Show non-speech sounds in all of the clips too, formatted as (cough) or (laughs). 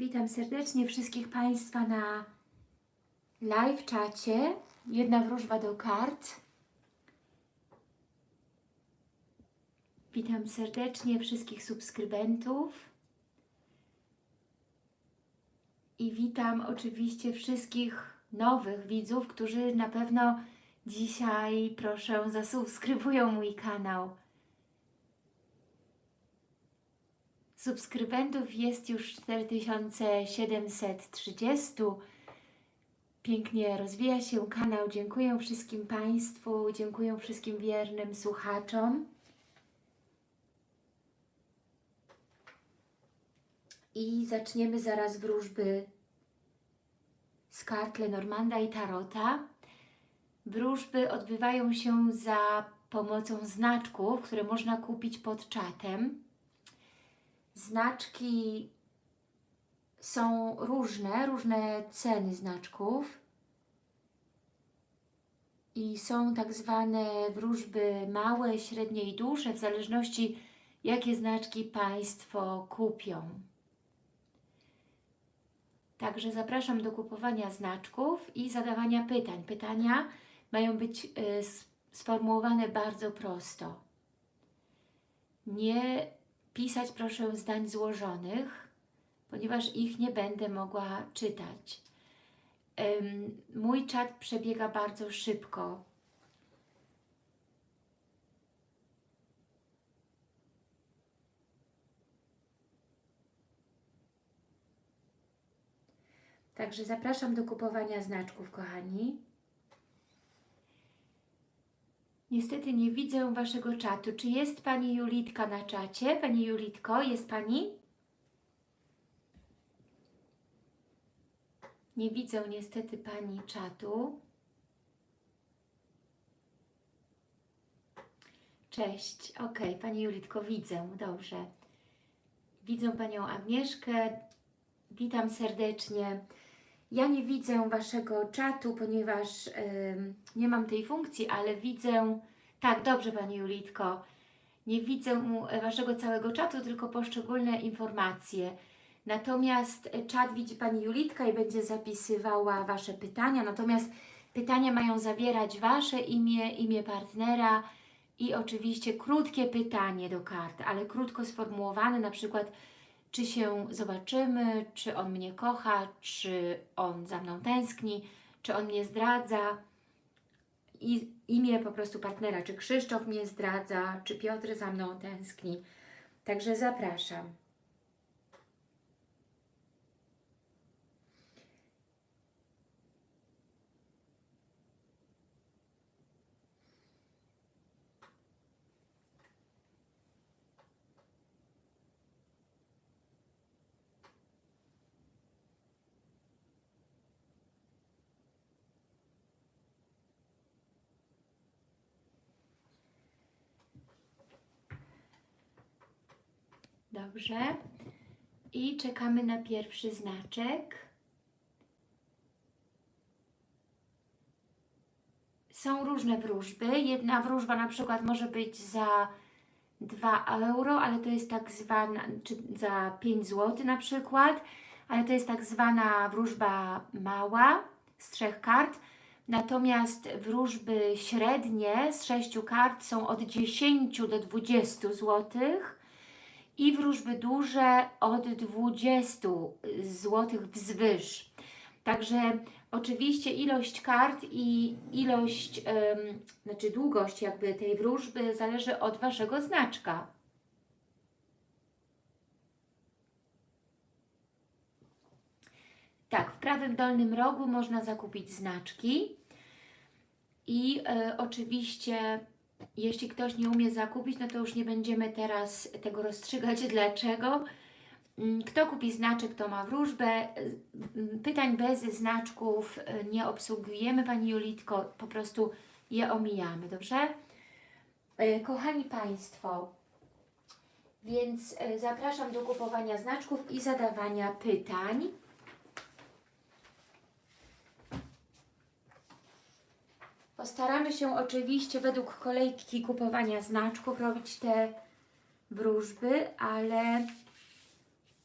Witam serdecznie wszystkich Państwa na live czacie. Jedna wróżba do kart. Witam serdecznie wszystkich subskrybentów. I witam oczywiście wszystkich nowych widzów, którzy na pewno dzisiaj, proszę, zasubskrybują mój kanał. Subskrybentów jest już 4730. Pięknie rozwija się kanał. Dziękuję wszystkim Państwu, dziękuję wszystkim wiernym słuchaczom. I zaczniemy zaraz wróżby z kart Lenormanda i Tarota. Wróżby odbywają się za pomocą znaczków, które można kupić pod czatem. Znaczki są różne, różne ceny znaczków i są tak zwane wróżby małe, średnie i duże, w zależności jakie znaczki Państwo kupią. Także zapraszam do kupowania znaczków i zadawania pytań. Pytania mają być y, sformułowane bardzo prosto. Nie pisać proszę zdań złożonych, ponieważ ich nie będę mogła czytać. Mój czat przebiega bardzo szybko. Także zapraszam do kupowania znaczków, kochani. Niestety nie widzę Waszego czatu. Czy jest Pani Julitka na czacie? Pani Julitko, jest Pani? Nie widzę niestety Pani czatu. Cześć. Ok, Pani Julitko, widzę. Dobrze. Widzę Panią Agnieszkę. Witam serdecznie. Ja nie widzę Waszego czatu, ponieważ nie mam tej funkcji, ale widzę... Tak, dobrze Pani Julitko. Nie widzę Waszego całego czatu, tylko poszczególne informacje. Natomiast czat widzi Pani Julitka i będzie zapisywała Wasze pytania. Natomiast pytania mają zawierać Wasze imię, imię partnera i oczywiście krótkie pytanie do kart, ale krótko sformułowane, na przykład czy się zobaczymy, czy on mnie kocha, czy on za mną tęskni, czy on mnie zdradza. I imię po prostu partnera, czy Krzysztof mnie zdradza, czy Piotr za mną tęskni. Także zapraszam. Dobrze. I czekamy na pierwszy znaczek. Są różne wróżby. Jedna wróżba na przykład może być za 2 euro, ale to jest tak zwana, czy za 5 zł na przykład, ale to jest tak zwana wróżba mała z trzech kart. Natomiast wróżby średnie z sześciu kart są od 10 do 20 złotych i wróżby duże od 20 zł wzwyż. Także oczywiście ilość kart i ilość, znaczy długość jakby tej wróżby zależy od Waszego znaczka. Tak, w prawym dolnym rogu można zakupić znaczki i e, oczywiście jeśli ktoś nie umie zakupić, no to już nie będziemy teraz tego rozstrzygać, (laughs) dlaczego. Mm, kto kupi znaczek, to ma wróżbę. Mm, pytań bez znaczków y, nie obsługujemy, Pani Julitko, po prostu je omijamy, dobrze? Y, kochani Państwo, więc y, zapraszam do kupowania znaczków i zadawania pytań. Postaramy się oczywiście według kolejki kupowania znaczków robić te wróżby, ale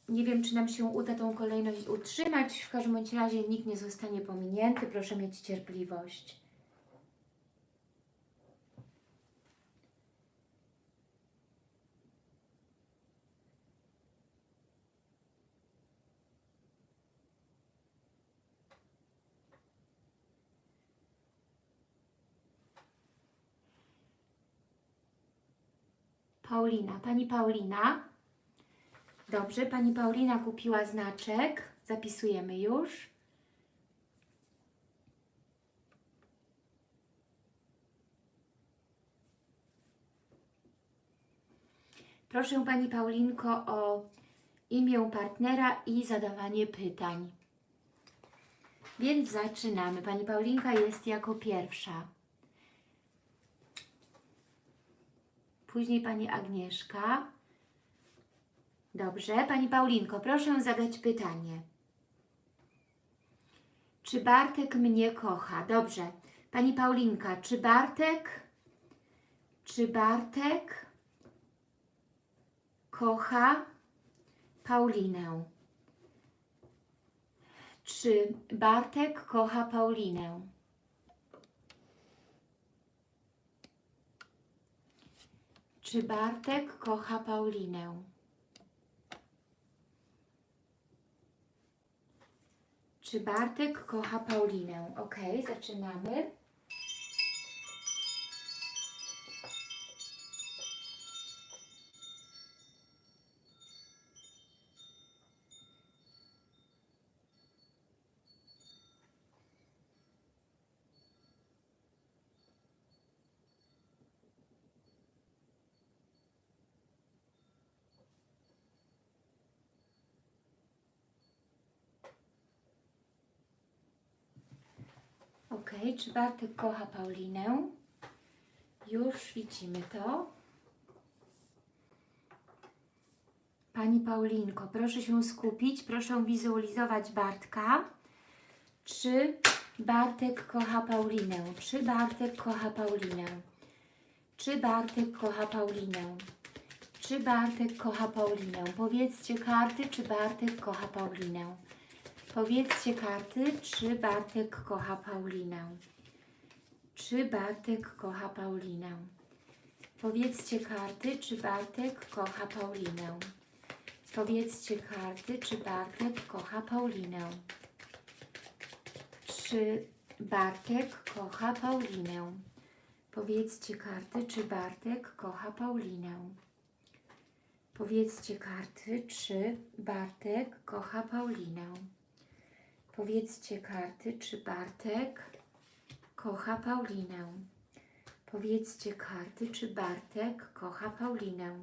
Nie wiem, czy nam się uda tą kolejność utrzymać. W każdym razie nikt nie zostanie pominięty. Proszę mieć cierpliwość. Paulina. Pani Paulina. Dobrze, Pani Paulina kupiła znaczek. Zapisujemy już. Proszę Pani Paulinko o imię partnera i zadawanie pytań. Więc zaczynamy. Pani Paulinka jest jako pierwsza. Później Pani Agnieszka. Dobrze. Pani Paulinko, proszę zadać pytanie. Czy Bartek mnie kocha? Dobrze. Pani Paulinka, czy Bartek, czy Bartek kocha Paulinę? Czy Bartek kocha Paulinę? Czy Bartek kocha Paulinę? Czy Bartek kocha Paulinę? Ok, zaczynamy. Ok, czy Bartek kocha Paulinę? Już widzimy to. Pani Paulinko, proszę się skupić, proszę wizualizować Bartka. Czy Bartek kocha Paulinę? Czy Bartek kocha Paulinę? Czy Bartek kocha Paulinę? Czy Bartek kocha Paulinę? Powiedzcie karty, czy Bartek kocha Paulinę. Powiedzcie karty, czy Bartek kocha Paulinę. Czy Bartek kocha Paulinę. Powiedzcie karty, czy Bartek kocha Paulinę. Powiedzcie karty, czy Bartek kocha Paulinę. Czy Bartek kocha Paulinę. Powiedzcie karty, czy Bartek kocha Paulinę. Powiedzcie karty, czy Bartek kocha Paulinę. Powiedzcie karty, czy Bartek kocha Paulinę. Powiedzcie karty, czy Bartek kocha Paulinę.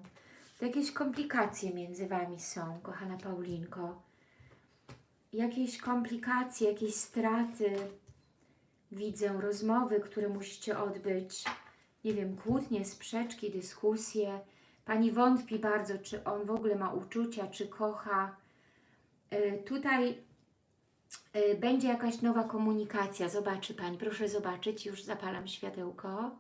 To jakieś komplikacje między Wami są, kochana Paulinko. Jakieś komplikacje, jakieś straty. Widzę rozmowy, które musicie odbyć. Nie wiem, kłótnie, sprzeczki, dyskusje. Pani wątpi bardzo, czy on w ogóle ma uczucia, czy kocha. Yy, tutaj będzie jakaś nowa komunikacja. Zobaczy Pani, proszę zobaczyć, już zapalam światełko.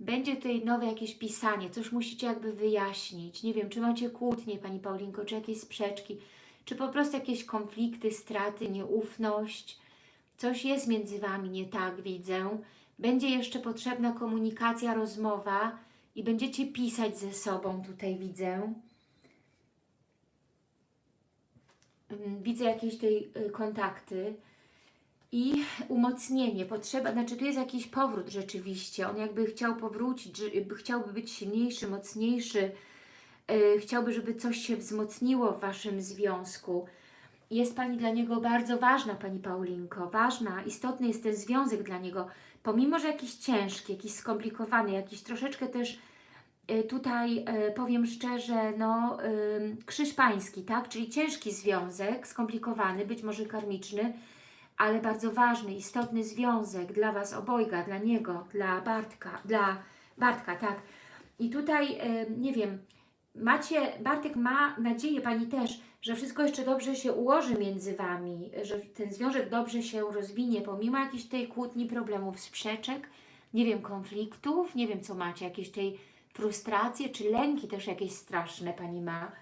Będzie tutaj nowe jakieś pisanie, coś musicie jakby wyjaśnić. Nie wiem, czy macie kłótnie, Pani Paulinko, czy jakieś sprzeczki, czy po prostu jakieś konflikty, straty, nieufność. Coś jest między Wami nie tak, widzę. Będzie jeszcze potrzebna komunikacja, rozmowa i będziecie pisać ze sobą, tutaj widzę. Widzę jakieś tej y, kontakty i umocnienie, potrzeba, znaczy tu jest jakiś powrót rzeczywiście, on jakby chciał powrócić, chciałby być silniejszy, mocniejszy, yy, chciałby, żeby coś się wzmocniło w Waszym związku. Jest Pani dla niego bardzo ważna, Pani Paulinko, ważna, istotny jest ten związek dla niego, pomimo, że jakiś ciężki, jakiś skomplikowany, jakiś troszeczkę też tutaj, yy, powiem szczerze, no, krzyż pański, tak, czyli ciężki związek, skomplikowany, być może karmiczny, ale bardzo ważny, istotny związek dla Was obojga, dla niego, dla Bartka, dla Bartka, tak. I tutaj, e, nie wiem, macie, Bartek ma nadzieję, Pani też, że wszystko jeszcze dobrze się ułoży między Wami, że ten związek dobrze się rozwinie, pomimo jakiejś tej kłótni, problemów, sprzeczek, nie wiem, konfliktów, nie wiem, co macie, jakieś tej frustracje, czy lęki też jakieś straszne Pani ma.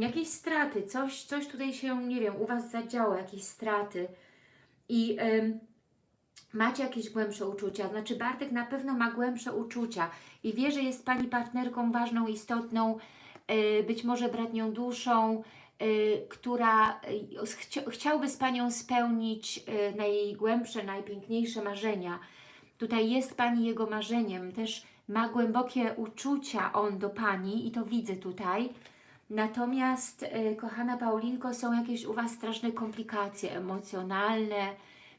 jakieś straty, coś, coś tutaj się, nie wiem, u Was zadziało, jakieś straty i macie jakieś głębsze uczucia, znaczy Bartek na pewno ma głębsze uczucia i wie, że jest Pani partnerką ważną, istotną, yy, być może bratnią duszą, yy, która yy, chcia, chciałby z Panią spełnić najgłębsze, najpiękniejsze marzenia. Tutaj jest Pani jego marzeniem, też ma głębokie uczucia on do Pani i to widzę tutaj. Natomiast, y, kochana Paulinko, są jakieś u Was straszne komplikacje emocjonalne,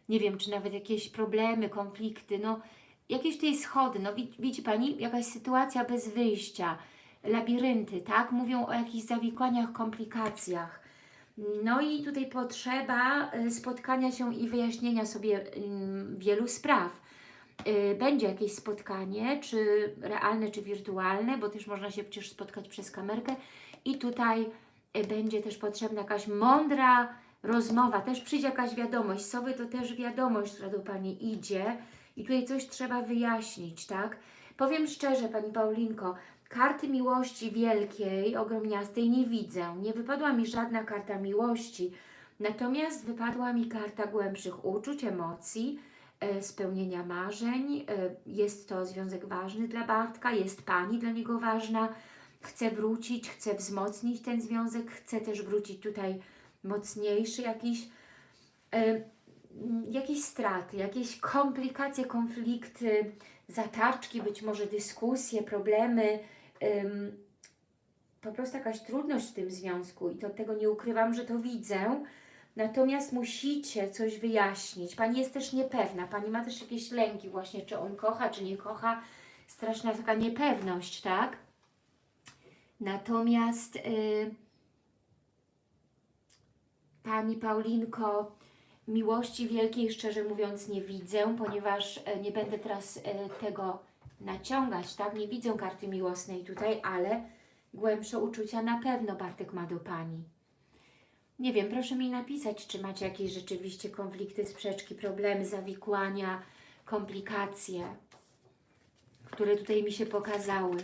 nie wiem, czy nawet jakieś problemy, konflikty, no jakieś tutaj schody, no widzi, Pani, jakaś sytuacja bez wyjścia, labirynty, tak? Mówią o jakichś zawikłaniach, komplikacjach. No i tutaj potrzeba y, spotkania się i wyjaśnienia sobie wielu spraw. Y, będzie jakieś spotkanie, czy realne, czy wirtualne, bo też można się przecież spotkać przez kamerkę. I tutaj y, będzie też potrzebna jakaś mądra rozmowa, też przyjdzie jakaś wiadomość, sobie to też wiadomość, która do Pani idzie. I tutaj coś trzeba wyjaśnić, tak? Powiem szczerze, Pani Paulinko, karty miłości wielkiej, ogromniastej nie widzę, nie wypadła mi żadna karta miłości, natomiast wypadła mi karta głębszych uczuć, emocji, spełnienia marzeń, e, jest to związek ważny dla Bartka, jest Pani dla niego ważna, chce wrócić, chce wzmocnić ten związek, chce też wrócić tutaj mocniejszy jakiś, e, jakieś straty, jakieś komplikacje, konflikty, zatarczki, być może dyskusje, problemy, po prostu jakaś trudność w tym związku i to tego nie ukrywam, że to widzę. Natomiast musicie coś wyjaśnić. Pani jest też niepewna, Pani ma też jakieś lęki właśnie, czy on kocha, czy nie kocha. Straszna taka niepewność, tak? Natomiast yy, Pani Paulinko, miłości wielkiej szczerze mówiąc nie widzę, ponieważ e, nie będę teraz e, tego naciągać, tak? Nie widzę karty miłosnej tutaj, ale głębsze uczucia na pewno Bartek ma do Pani. Nie wiem, proszę mi napisać, czy macie jakieś rzeczywiście konflikty, sprzeczki, problemy, zawikłania, komplikacje, które tutaj mi się pokazały.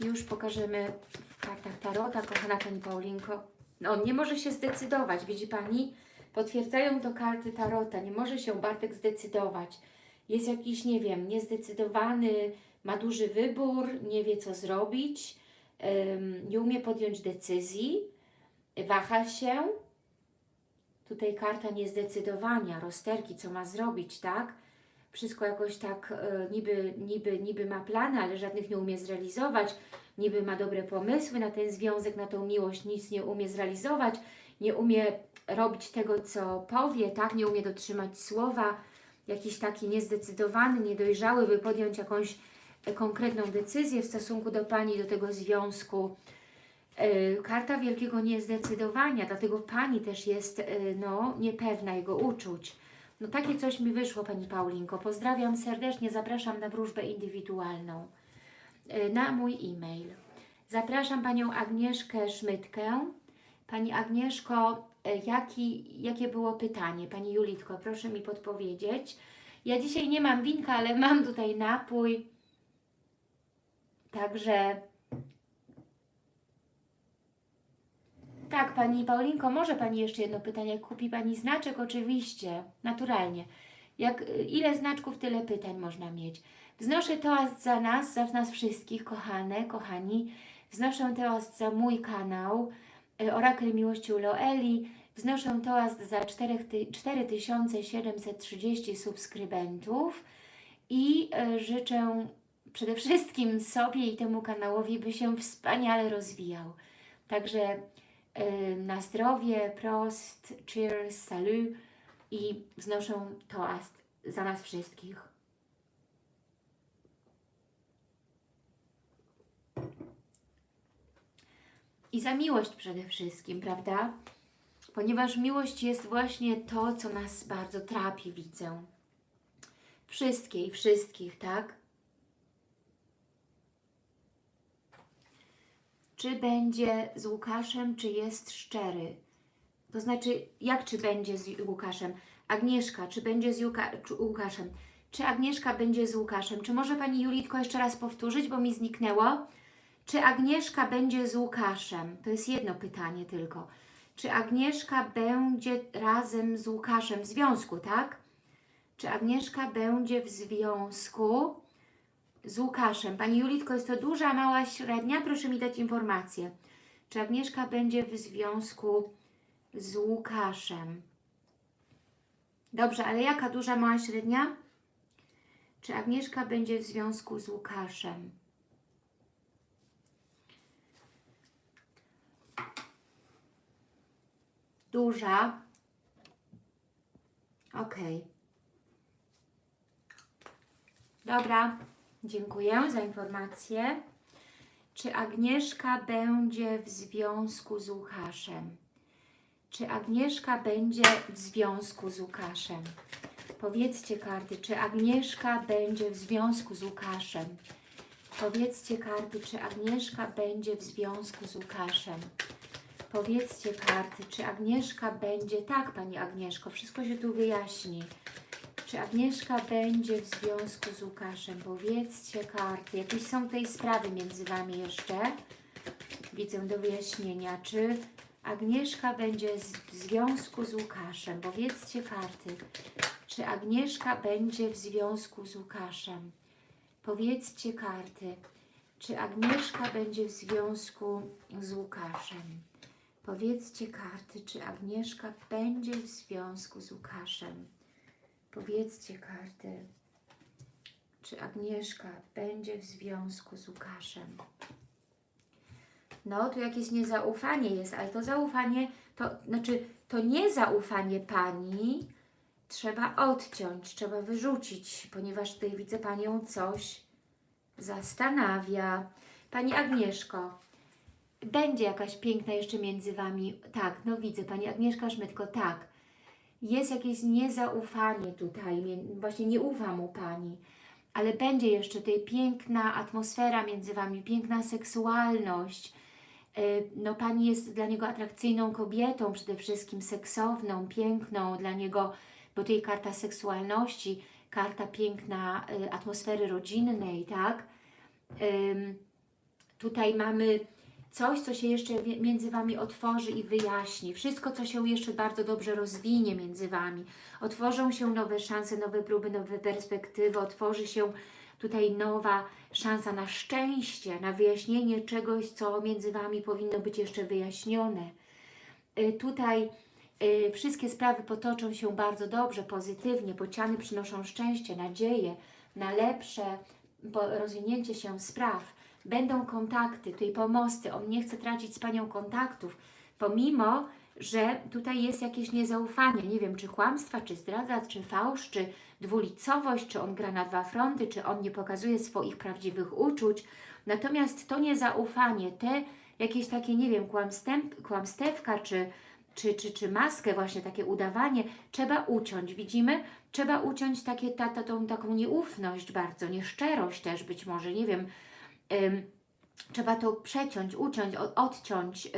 Już pokażemy w kartach Tarota, kochana Pani Paulinko. No, on nie może się zdecydować, widzi Pani? Potwierdzają to karty Tarota, nie może się Bartek zdecydować. Jest jakiś, nie wiem, niezdecydowany, ma duży wybór, nie wie co zrobić, ym, nie umie podjąć decyzji, waha się. Tutaj karta niezdecydowania, rozterki, co ma zrobić, tak? Wszystko jakoś tak y, niby, niby, niby ma plany, ale żadnych nie umie zrealizować. Niby ma dobre pomysły na ten związek, na tą miłość, nic nie umie zrealizować, nie umie robić tego, co powie, tak? Nie umie dotrzymać słowa, jakiś taki niezdecydowany, niedojrzały, by podjąć jakąś e, konkretną decyzję w stosunku do Pani, do tego związku. Yy, karta wielkiego niezdecydowania, dlatego Pani też jest yy, no, niepewna jego uczuć. No takie coś mi wyszło Pani Paulinko. Pozdrawiam serdecznie, zapraszam na wróżbę indywidualną yy, na mój e-mail. Zapraszam Panią Agnieszkę Szmytkę. Pani Agnieszko, jaki, jakie było pytanie? Pani Julitko, proszę mi podpowiedzieć. Ja dzisiaj nie mam winka, ale mam tutaj napój. Także tak, Pani Paulinko, może Pani jeszcze jedno pytanie. Kupi Pani znaczek? Oczywiście, naturalnie. Jak, ile znaczków, tyle pytań można mieć. Wznoszę toast za nas, za nas wszystkich, kochane, kochani. Wznoszę toast za mój kanał Orakel Miłości u Loeli. Wznoszę toast za 4730 subskrybentów i y, życzę przede wszystkim sobie i temu kanałowi, by się wspaniale rozwijał. Także na zdrowie, prost, cheers, salut i wznoszę toast za nas wszystkich. I za miłość przede wszystkim, prawda? Ponieważ miłość jest właśnie to, co nas bardzo trapi, widzę. Wszystkie i wszystkich, tak? Czy będzie z Łukaszem, czy jest szczery? To znaczy, jak czy będzie z Łukaszem? Agnieszka, czy będzie z Juka, czy Łukaszem? Czy Agnieszka będzie z Łukaszem? Czy może Pani Julitko jeszcze raz powtórzyć, bo mi zniknęło? Czy Agnieszka będzie z Łukaszem? To jest jedno pytanie tylko. Czy Agnieszka będzie razem z Łukaszem w związku, tak? Czy Agnieszka będzie w związku z Łukaszem? Pani Julitko, jest to duża, mała, średnia? Proszę mi dać informację. Czy Agnieszka będzie w związku z Łukaszem? Dobrze, ale jaka duża, mała, średnia? Czy Agnieszka będzie w związku z Łukaszem? Duża. Ok. Dobra, dziękuję za informację. Czy Agnieszka będzie w związku z Łukaszem? Czy Agnieszka będzie w związku z Łukaszem? Powiedzcie karty, czy Agnieszka będzie w związku z Łukaszem? Powiedzcie karty, czy Agnieszka będzie w związku z Łukaszem? Powiedzcie karty, czy Agnieszka będzie... Tak, Pani Agnieszko, wszystko się tu wyjaśni. Czy Agnieszka będzie w związku z Łukaszem? Powiedzcie karty. Jakieś są tej sprawy między Wami jeszcze? Widzę do wyjaśnienia. Czy Agnieszka będzie w związku z Łukaszem? Powiedzcie karty. Czy Agnieszka będzie w związku z Łukaszem? Powiedzcie karty. Czy Agnieszka będzie w związku z Łukaszem? Powiedzcie karty, czy Agnieszka będzie w związku z Łukaszem? Powiedzcie karty, czy Agnieszka będzie w związku z Łukaszem? No, tu jakieś niezaufanie jest, ale to zaufanie, to znaczy to niezaufanie Pani trzeba odciąć, trzeba wyrzucić, ponieważ tutaj widzę Panią coś zastanawia. Pani Agnieszko, będzie jakaś piękna jeszcze między Wami, tak, no widzę, Pani Agnieszka Szmytko, tak, jest jakieś niezaufanie tutaj, właśnie nie ufa mu Pani, ale będzie jeszcze tutaj piękna atmosfera między Wami, piękna seksualność, Y, no Pani jest dla niego atrakcyjną kobietą, przede wszystkim seksowną, piękną dla niego, bo tutaj karta seksualności, karta piękna y, atmosfery rodzinnej, tak? Tutaj mamy coś, co się jeszcze między Wami otworzy i wyjaśni. Wszystko, co się jeszcze bardzo dobrze rozwinie między Wami. Otworzą się nowe szanse, nowe próby, nowe perspektywy, otworzy się tutaj nowa szansa na szczęście, na wyjaśnienie czegoś, co między Wami powinno być jeszcze wyjaśnione. Y, Tutaj y, wszystkie sprawy potoczą się bardzo dobrze, pozytywnie, bociany przynoszą szczęście, nadzieję na lepsze rozwinięcie się spraw. Będą kontakty, tutaj pomosty. On nie chce tracić z Panią kontaktów, pomimo, że tutaj jest jakieś niezaufanie. Nie wiem, czy kłamstwa, czy zdradza, czy fałsz, czy dwulicowość, czy on gra na dwa fronty, czy on nie pokazuje swoich prawdziwych uczuć. Natomiast to niezaufanie, te jakieś takie, nie wiem, kłamstewka, czy, czy, czy, czy maskę, właśnie takie udawanie, trzeba uciąć. Widzimy? Trzeba uciąć takie, ta, ta, tą taką nieufność bardzo, nieszczerość też być może, nie wiem. Trzeba to przeciąć, uciąć, od, odciąć, y,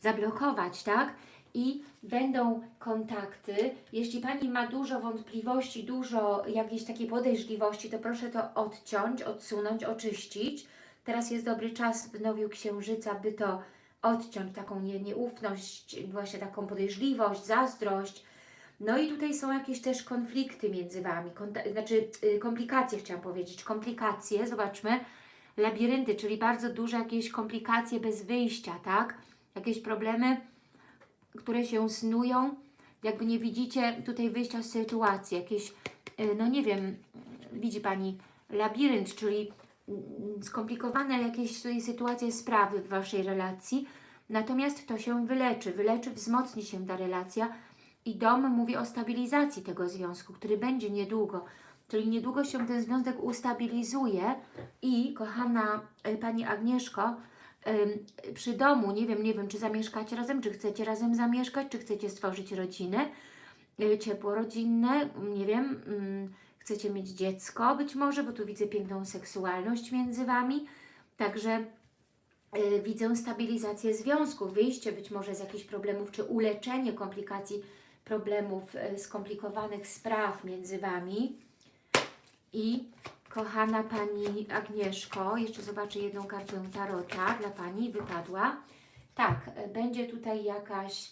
zablokować, tak? I będą kontakty. Jeśli Pani ma dużo wątpliwości, dużo jakiejś takiej podejrzliwości, to proszę to odciąć, odsunąć, oczyścić. Teraz jest dobry czas w nowiu księżyca, by to odciąć, taką nie, nieufność, właśnie taką podejrzliwość, zazdrość. No i tutaj są jakieś też konflikty między Wami, znaczy y, komplikacje chciałam powiedzieć, komplikacje, zobaczmy, labirynty, czyli bardzo duże jakieś komplikacje bez wyjścia, tak? Jakieś problemy, które się snują, jakby nie widzicie tutaj wyjścia z sytuacji, jakieś, y, no nie wiem, widzi Pani, labirynt, czyli mm, skomplikowane jakieś tutaj sytuacje, sprawy w Waszej relacji, natomiast to się wyleczy, wyleczy, wzmocni się ta relacja i dom mówi o stabilizacji tego związku, który będzie niedługo, czyli niedługo się ten związek ustabilizuje i, kochana y, Pani Agnieszko, przy domu, nie wiem, nie wiem, czy zamieszkacie razem, czy chcecie razem zamieszkać, czy chcecie stworzyć rodzinę, y, ciepło rodzinne, nie wiem, ym, chcecie mieć dziecko być może, bo tu widzę piękną seksualność między Wami, także y, widzę stabilizację związku, wyjście być może z jakichś problemów, czy uleczenie komplikacji problemów, skomplikowanych spraw między Wami i Kochana Pani Agnieszko, jeszcze zobaczę jedną kartę Tarota dla Pani, wypadła. Tak, będzie tutaj jakaś,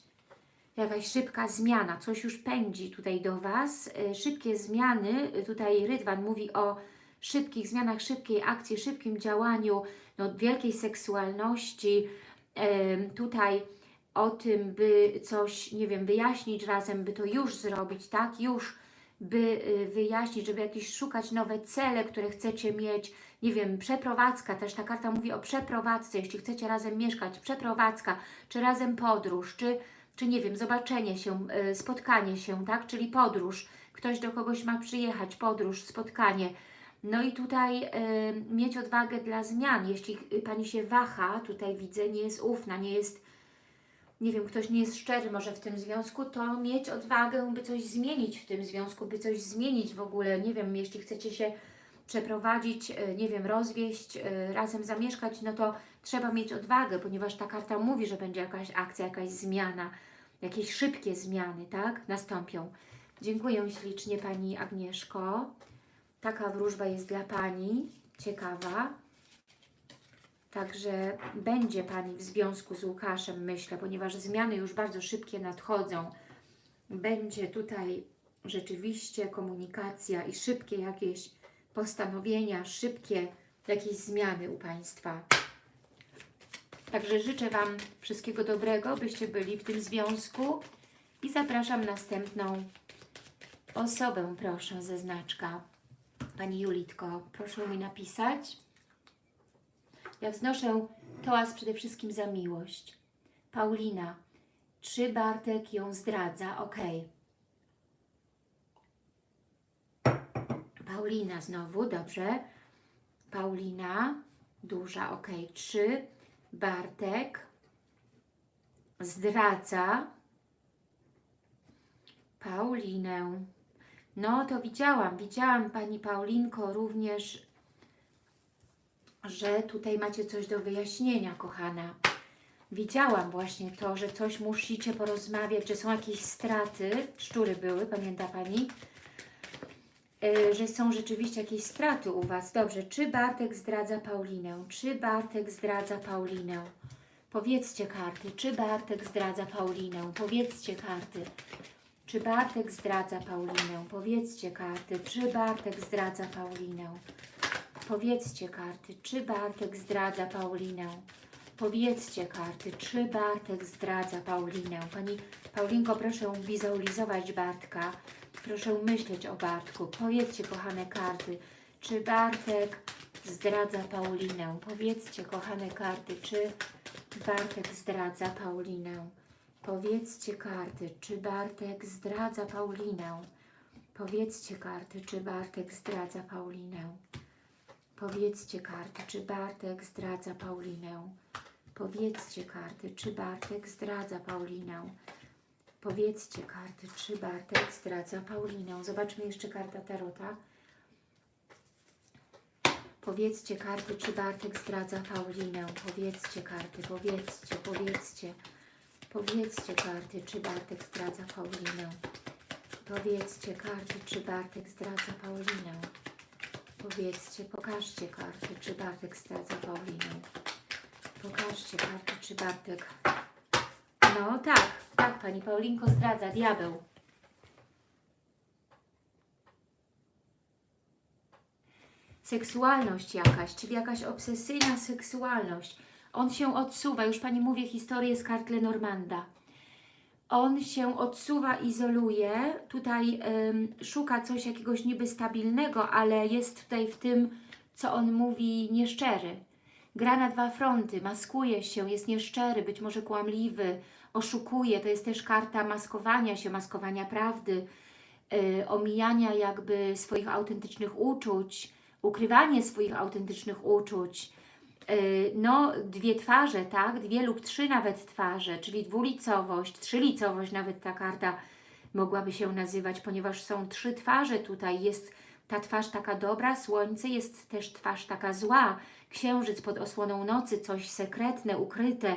jakaś szybka zmiana, coś już pędzi tutaj do Was. Szybkie zmiany, tutaj Rydwan mówi o szybkich zmianach, szybkiej akcji, szybkim działaniu, no, wielkiej seksualności, tutaj o tym, by coś, nie wiem, wyjaśnić razem, by to już zrobić, tak, już by y, wyjaśnić, żeby jakieś szukać nowe cele, które chcecie mieć, nie wiem, przeprowadzka, też ta karta mówi o przeprowadzce, jeśli chcecie razem mieszkać, przeprowadzka, czy razem podróż, czy, czy nie wiem, zobaczenie się, y, spotkanie się, tak, czyli podróż, ktoś do kogoś ma przyjechać, podróż, spotkanie, no i tutaj y, mieć odwagę dla zmian, jeśli y, Pani się waha, tutaj widzę, nie jest ufna, nie jest nie wiem, ktoś nie jest szczery może w tym związku, to mieć odwagę, by coś zmienić w tym związku, by coś zmienić w ogóle, nie wiem, jeśli chcecie się przeprowadzić, e, nie wiem, rozwieść, e, razem zamieszkać, no to trzeba mieć odwagę, ponieważ ta karta mówi, że będzie jakaś akcja, jakaś zmiana, jakieś szybkie zmiany, tak, nastąpią. Dziękuję ślicznie Pani Agnieszko. Taka wróżba jest dla Pani, ciekawa. Także będzie Pani w związku z Łukaszem, myślę, ponieważ zmiany już bardzo szybkie nadchodzą. Będzie tutaj rzeczywiście komunikacja i szybkie jakieś postanowienia, szybkie jakieś zmiany u Państwa. Także życzę Wam wszystkiego dobrego, byście byli w tym związku i zapraszam następną osobę, proszę, ze znaczka. Pani Julitko, proszę mi napisać. Ja wznoszę tołas przede wszystkim za miłość. Paulina, czy Bartek ją zdradza? Ok. Paulina znowu, dobrze. Paulina, duża, ok. Czy Bartek zdradza Paulinę? No to widziałam, widziałam Pani Paulinko również że tutaj macie coś do wyjaśnienia, kochana. Widziałam właśnie to, że coś musicie porozmawiać, że są jakieś straty, szczury były, pamięta Pani? Yy, że są rzeczywiście jakieś straty u Was. Dobrze, czy Bartek zdradza Paulinę? Czy Bartek zdradza Paulinę? Powiedzcie karty, czy Bartek zdradza Paulinę? Powiedzcie karty. Czy Bartek zdradza Paulinę? Powiedzcie karty, czy Bartek zdradza Paulinę? Powiedzcie karty, czy Bartek zdradza Paulinę? Powiedzcie karty, czy Bartek zdradza Paulinę? Pani Paulinko, proszę wizualizować Bartka. Proszę myśleć o Bartku. Powiedzcie, kochane karty, czy Bartek zdradza Paulinę? Powiedzcie, kochane karty, czy Bartek zdradza Paulinę? Powiedzcie karty, czy Bartek zdradza Paulinę? Powiedzcie karty, czy Bartek zdradza Paulinę? Powiedzcie karty, czy Bartek zdradza Paulinę. Powiedzcie karty, czy Bartek zdradza Paulinę. Powiedzcie karty, czy Bartek zdradza Paulinę. Zobaczmy jeszcze karta Tarota. Powiedzcie karty, czy Bartek zdradza Paulinę. Powiedzcie karty, powiedzcie, powiedzcie. Powiedzcie karty, czy Bartek zdradza Paulinę. Powiedzcie karty, czy Bartek zdradza Paulinę. Powiedzcie, pokażcie karty, czy Bartek zdradza Paulinę. Pokażcie karty, czy Bartek... No tak, tak, Pani Paulinko zdradza, diabeł. Seksualność jakaś, czyli jakaś obsesyjna seksualność. On się odsuwa, już Pani mówię historię z kart Lenormanda on się odsuwa, izoluje, tutaj szuka coś jakiegoś niby stabilnego, ale jest tutaj w tym, co on mówi, nieszczery. Gra na dwa fronty, maskuje się, jest nieszczery, być może kłamliwy, oszukuje. To jest też karta maskowania się, maskowania prawdy, yy, omijania jakby swoich autentycznych uczuć, ukrywanie swoich autentycznych uczuć, Y, no dwie twarze, tak? Dwie lub trzy nawet twarze, czyli dwulicowość, trzylicowość nawet ta karta mogłaby się nazywać, ponieważ są trzy twarze tutaj. Jest ta twarz taka dobra, słońce, jest też twarz taka zła, księżyc pod osłoną nocy, coś sekretne, ukryte,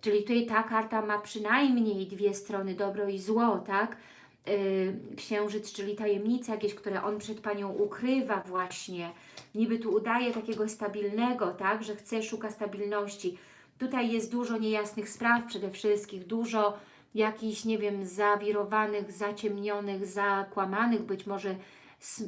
czyli tutaj ta karta ma przynajmniej dwie strony, dobro i zło, tak? Y, księżyc, czyli tajemnice jakieś, które on przed Panią ukrywa właśnie. Niby tu udaje takiego stabilnego, tak, że chce, szuka stabilności. Tutaj jest dużo niejasnych spraw przede wszystkim, dużo jakichś, nie wiem, zawirowanych, zaciemnionych, zakłamanych być może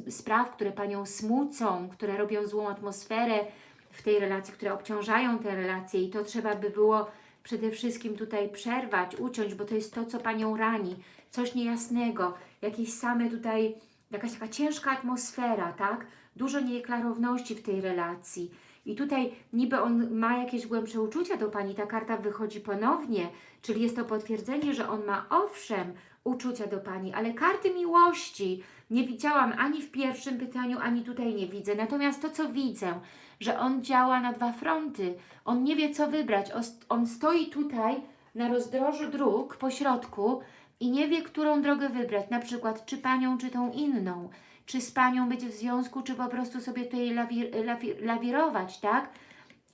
spraw, które Panią smucą, które robią złą atmosferę w tej relacji, które obciążają te relacje i to trzeba by było przede wszystkim tutaj przerwać, uciąć, bo to jest to, co Panią rani, coś niejasnego, jakieś same tutaj, jakaś taka ciężka atmosfera, tak? Dużo nieklarowności w tej relacji. I tutaj niby on ma jakieś głębsze uczucia do Pani, ta karta wychodzi ponownie, czyli jest to potwierdzenie, że on ma owszem uczucia do Pani, ale karty miłości nie widziałam ani w pierwszym pytaniu, ani tutaj nie widzę. Natomiast to, co widzę, że on działa na dwa fronty, on nie wie, co wybrać, on stoi tutaj na rozdrożu dróg po środku i nie wie, którą drogę wybrać, na przykład czy Panią, czy tą inną, czy z Panią być w związku, czy po prostu sobie tutaj lawir, lawir, lawirować, tak?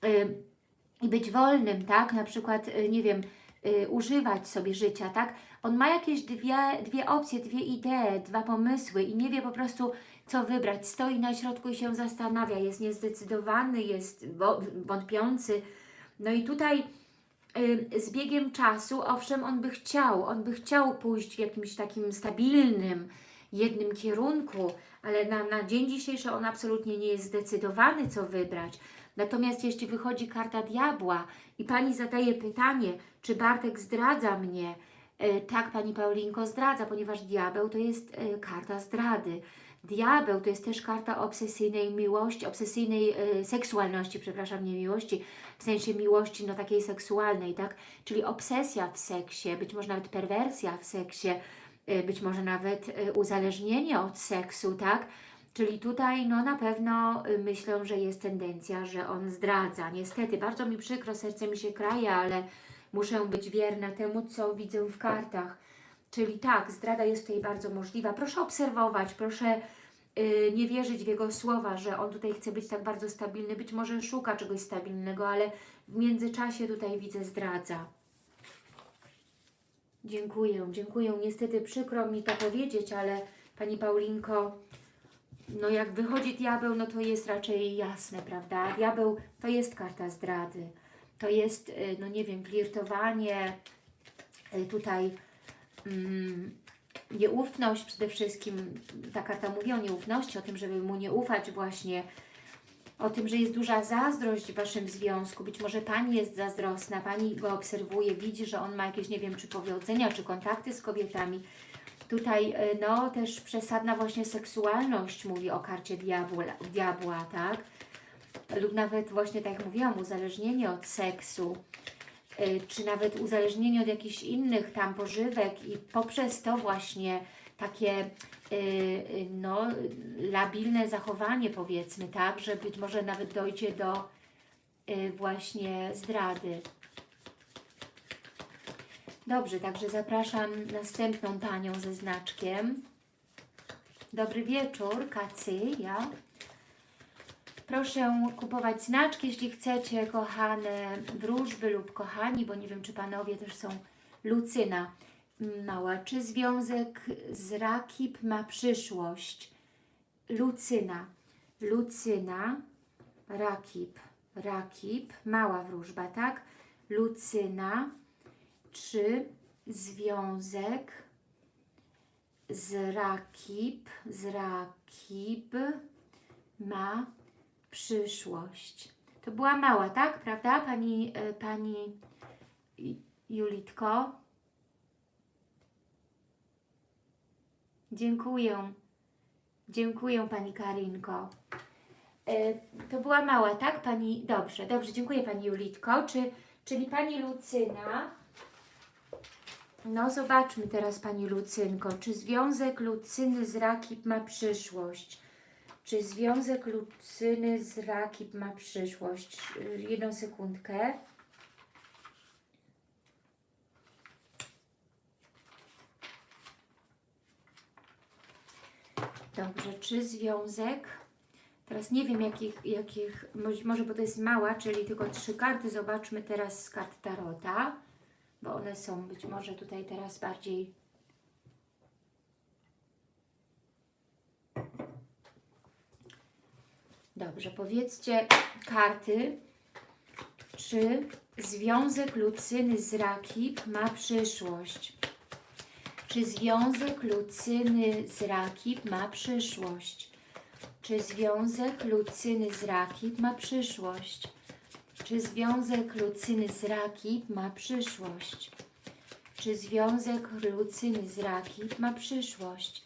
Yy, I być wolnym, tak? Na przykład, yy, nie wiem, yy, używać sobie życia, tak? On ma jakieś dwie, dwie opcje, dwie idee, dwa pomysły i nie wie po prostu, co wybrać. Stoi na środku i się zastanawia, jest niezdecydowany, jest wątpiący. No i tutaj y, z biegiem czasu, owszem, on by chciał, on by chciał pójść w jakimś takim stabilnym, jednym kierunku, ale na, na dzień dzisiejszy on absolutnie nie jest zdecydowany, co wybrać. Natomiast jeśli wychodzi karta diabła i Pani zadaje pytanie, czy Bartek zdradza mnie, e, tak, Pani Paulinko zdradza, ponieważ diabeł to jest e, karta zdrady. Diabeł to jest też karta obsesyjnej miłości, obsesyjnej e, seksualności, przepraszam, nie miłości, w sensie miłości no takiej seksualnej, tak? Czyli obsesja w seksie, być może nawet perwersja w seksie, e, być może nawet e, uzależnienie od seksu, tak? Czyli tutaj no na pewno e, myślę, że jest tendencja, że on zdradza. Niestety, bardzo mi przykro, serce mi się kraje, ale muszę być wierna temu, co widzę w kartach. Czyli tak, zdrada jest tutaj bardzo możliwa. Proszę obserwować, proszę yy, nie wierzyć w jego słowa, że on tutaj chce być tak bardzo stabilny. Być może szuka czegoś stabilnego, ale w międzyczasie tutaj widzę zdradza. Dziękuję, dziękuję. Niestety przykro mi to powiedzieć, ale Pani Paulinko, no jak wychodzi diabeł, no to jest raczej jasne, prawda? Diabeł to jest karta zdrady. To jest, y, no nie wiem, flirtowanie, y, tutaj nieufność przede wszystkim, ta karta mówi o nieufności, o tym, żeby mu nie ufać właśnie, o tym, że jest duża zazdrość w Waszym związku. Być może Pani jest zazdrosna, Pani go obserwuje, widzi, że on ma jakieś, nie wiem, czy powodzenia, czy kontakty z kobietami. Tutaj, e, no, też przesadna właśnie seksualność mówi o karcie diabła, diabła tak? Lub nawet właśnie, tak jak mówiłam, uzależnienie od seksu. Y, czy nawet uzależnienie od jakichś innych tam pożywek i poprzez to właśnie takie y, y, no, labilne zachowanie powiedzmy, tak, że być może nawet dojdzie do właśnie zdrady. Dobrze, także zapraszam następną Panią ze znaczkiem. Dobry wieczór, Kacyja. Proszę kupować znaczki, jeśli chcecie, kochane wróżby lub kochani, bo nie wiem, czy Panowie też są Lucyna mała. Czy związek z Rakip ma przyszłość? Lucyna. Lucyna, Rakip, Rakip, mała wróżba, tak? Lucyna. Czy związek z Rakip, z Rakip ma przyszłość. To była mała, tak? Prawda, Pani, e, pani Julitko? Dziękuję. Dziękuję Pani Karinko. E, to była mała, tak? Pani, dobrze, dobrze, dziękuję Pani Julitko. Czy, czyli Pani Lucyna, no zobaczmy teraz Pani Lucynko, czy związek Lucyny z Rakip ma przyszłość? Czy związek Lucyny z Rakib ma przyszłość? Jedną sekundkę. Dobrze, czy związek? Teraz nie wiem jakich, jakich, może bo to jest mała, czyli tylko trzy karty. Zobaczmy teraz z kart Tarota, bo one są być może tutaj teraz bardziej Dobrze, powiedzcie karty, czy związek Lucyny z Rakib ma przyszłość? Czy związek Lucyny z Rakib ma przyszłość? Czy związek Lucyny z Rakib ma przyszłość? Czy związek Lucyny z Rakib ma przyszłość? Czy związek Lucyny z Rakib ma przyszłość?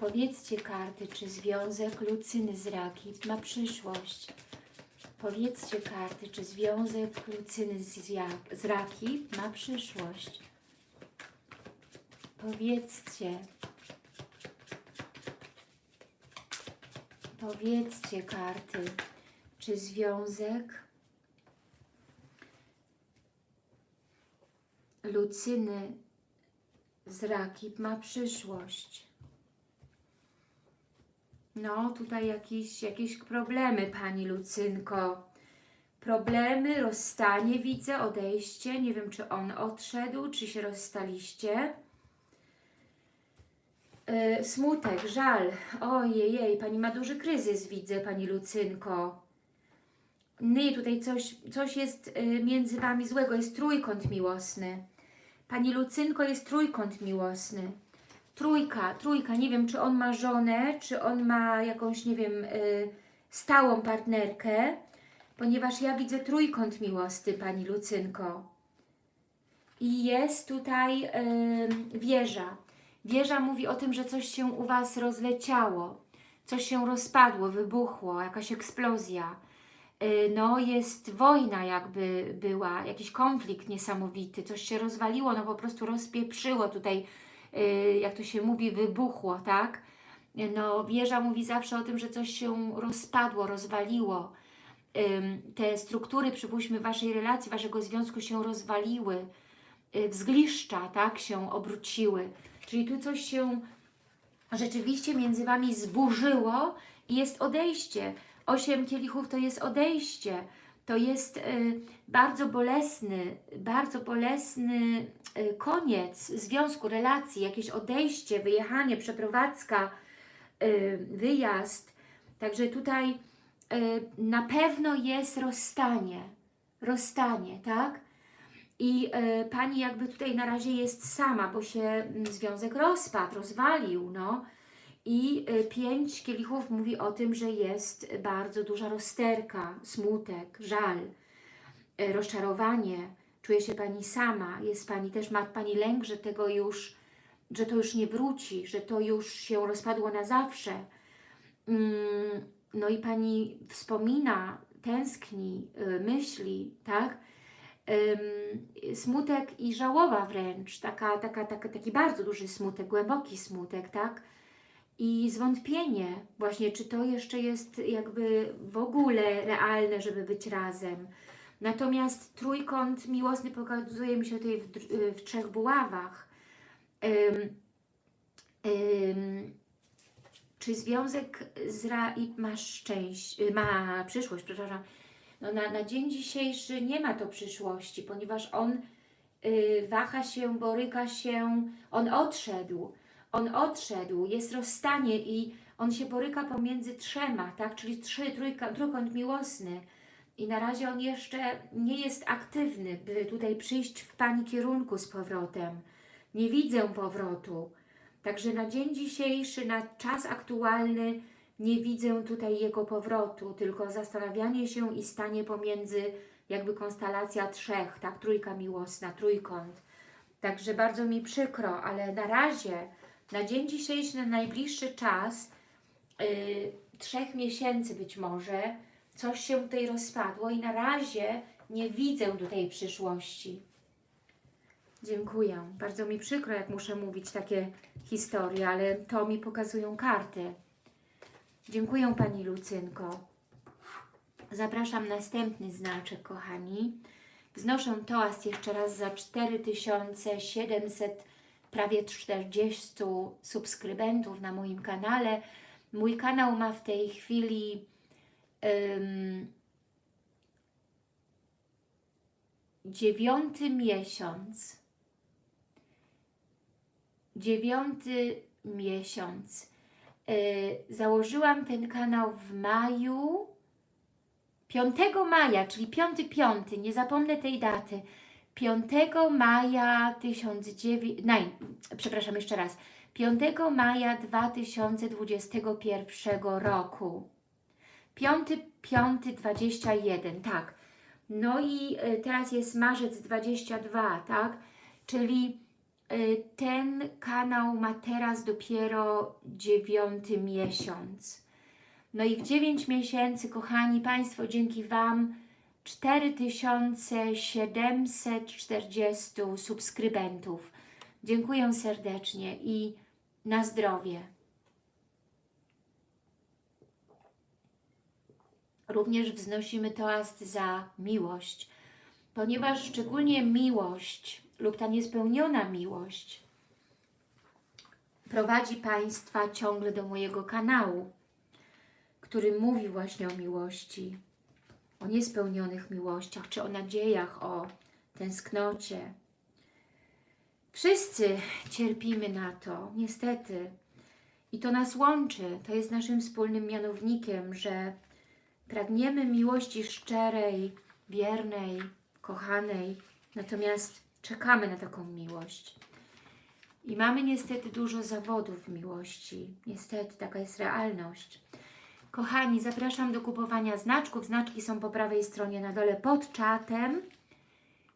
Powiedzcie karty, czy związek Lucyny z Rakib ma przyszłość? Powiedzcie karty, czy związek Lucyny z, z Rakib ma przyszłość? Powiedzcie. Powiedzcie karty, czy związek Lucyny z Rakib ma przyszłość? No, tutaj jakieś, jakieś problemy, Pani Lucynko. Problemy, rozstanie widzę, odejście. Nie wiem, czy on odszedł, czy się rozstaliście. Yy, smutek, żal. Ojej, Pani ma duży kryzys, widzę, Pani Lucynko. Nie, tutaj coś, coś jest y, między Wami złego, jest trójkąt miłosny. Pani Lucynko, jest trójkąt miłosny. Trójka, trójka, nie wiem, czy on ma żonę, czy on ma jakąś, nie wiem, y, stałą partnerkę, ponieważ ja widzę trójkąt miłosny, Pani Lucynko. I jest tutaj y, wieża. Wieża mówi o tym, że coś się u Was rozleciało, coś się rozpadło, wybuchło, jakaś eksplozja. Y, no jest wojna jakby była, jakiś konflikt niesamowity, coś się rozwaliło, no po prostu rozpieprzyło tutaj, jak to się mówi, wybuchło, tak? Y, No wieża mówi zawsze o tym, że coś się rozpadło, rozwaliło. Te struktury, przypuśćmy, Waszej relacji, Waszego związku się rozwaliły, y, w zgliszcza, tak, się obróciły. Czyli tu coś się rzeczywiście między Wami zburzyło i jest odejście. Osiem kielichów to jest odejście. To jest y, bardzo bolesny, bardzo bolesny y, koniec związku, relacji, jakieś odejście, wyjechanie, przeprowadzka, y, wyjazd. Także tutaj na pewno jest rozstanie. Rozstanie, tak? I Pani jakby tutaj na razie jest sama, bo się mm, związek rozpadł, rozwalił, no. I e, pięć kielichów mówi o tym, że jest bardzo duża rozterka, smutek, żal, e, rozczarowanie. Czuje się Pani sama, jest Pani też, ma Pani lęk, że tego już, że to już nie wróci, że to już się rozpadło na zawsze. Mm, No i Pani wspomina, tęskni, y, myśli, tak? Smutek i żałoba wręcz, taka, taka, taka, taki bardzo duży smutek, głęboki smutek, tak? I zwątpienie właśnie, czy to jeszcze jest jakby w ogóle realne, żeby być razem. Natomiast trójkąt miłosny pokazuje mi się tutaj w, dr- w trzech buławach. Czy związek z Raib ma szczęście, ma przyszłość, przepraszam, no na, na dzień dzisiejszy nie ma to przyszłości, ponieważ on y, waha się, boryka się, on odszedł, on odszedł, jest rozstanie i on się boryka pomiędzy trzema, tak, czyli trzy, trójka, trójkąt miłosny i na razie on jeszcze nie jest aktywny, by tutaj przyjść w Pani kierunku z powrotem. Nie widzę powrotu. Także na dzień dzisiejszy, na czas aktualny nie widzę tutaj jego powrotu, tylko zastanawianie się i stanie pomiędzy jakby konstelacja trzech, tak, trójka miłosna, trójkąt. Także bardzo mi przykro, ale na razie, na dzień dzisiejszy, na najbliższy czas, yy, trzech miesięcy być może, coś się tutaj rozpadło i na razie nie widzę tutaj przyszłości. Dziękuję. Bardzo mi przykro, jak muszę mówić takie historie, ale to mi pokazują karty. Dziękuję Pani Lucynko. Zapraszam następny znaczek, kochani. Wznoszę toast jeszcze raz za 4700, prawie 40 subskrybentów na moim kanale. Mój kanał ma w tej chwili ym, dziewiąty miesiąc. Dziewiąty miesiąc. Y, założyłam ten kanał w maju, 5 maja, czyli 5-5, nie zapomnę tej daty. 5 maja 1900, naj, przepraszam jeszcze raz, 5 maja 2021 roku. 5-5-21, tak. No i y, teraz jest marzec 22, tak? Czyli y, ten kanał ma teraz dopiero dziewiąty miesiąc. No i w 9 miesięcy, kochani Państwo, dzięki Wam 4740 subskrybentów. Dziękuję serdecznie i na zdrowie. Również wznosimy toast za miłość, ponieważ szczególnie miłość lub ta niespełniona miłość prowadzi Państwa ciągle do mojego kanału, który mówi właśnie o miłości, o niespełnionych miłościach, czy o nadziejach, o tęsknocie. Wszyscy cierpimy na to, niestety. I to nas łączy, to jest naszym wspólnym mianownikiem, że pragniemy miłości szczerej, wiernej, kochanej, natomiast czekamy na taką miłość. I mamy niestety dużo zawodów w miłości. Niestety, taka jest realność. Kochani, zapraszam do kupowania znaczków. Znaczki są po prawej stronie na dole pod czatem.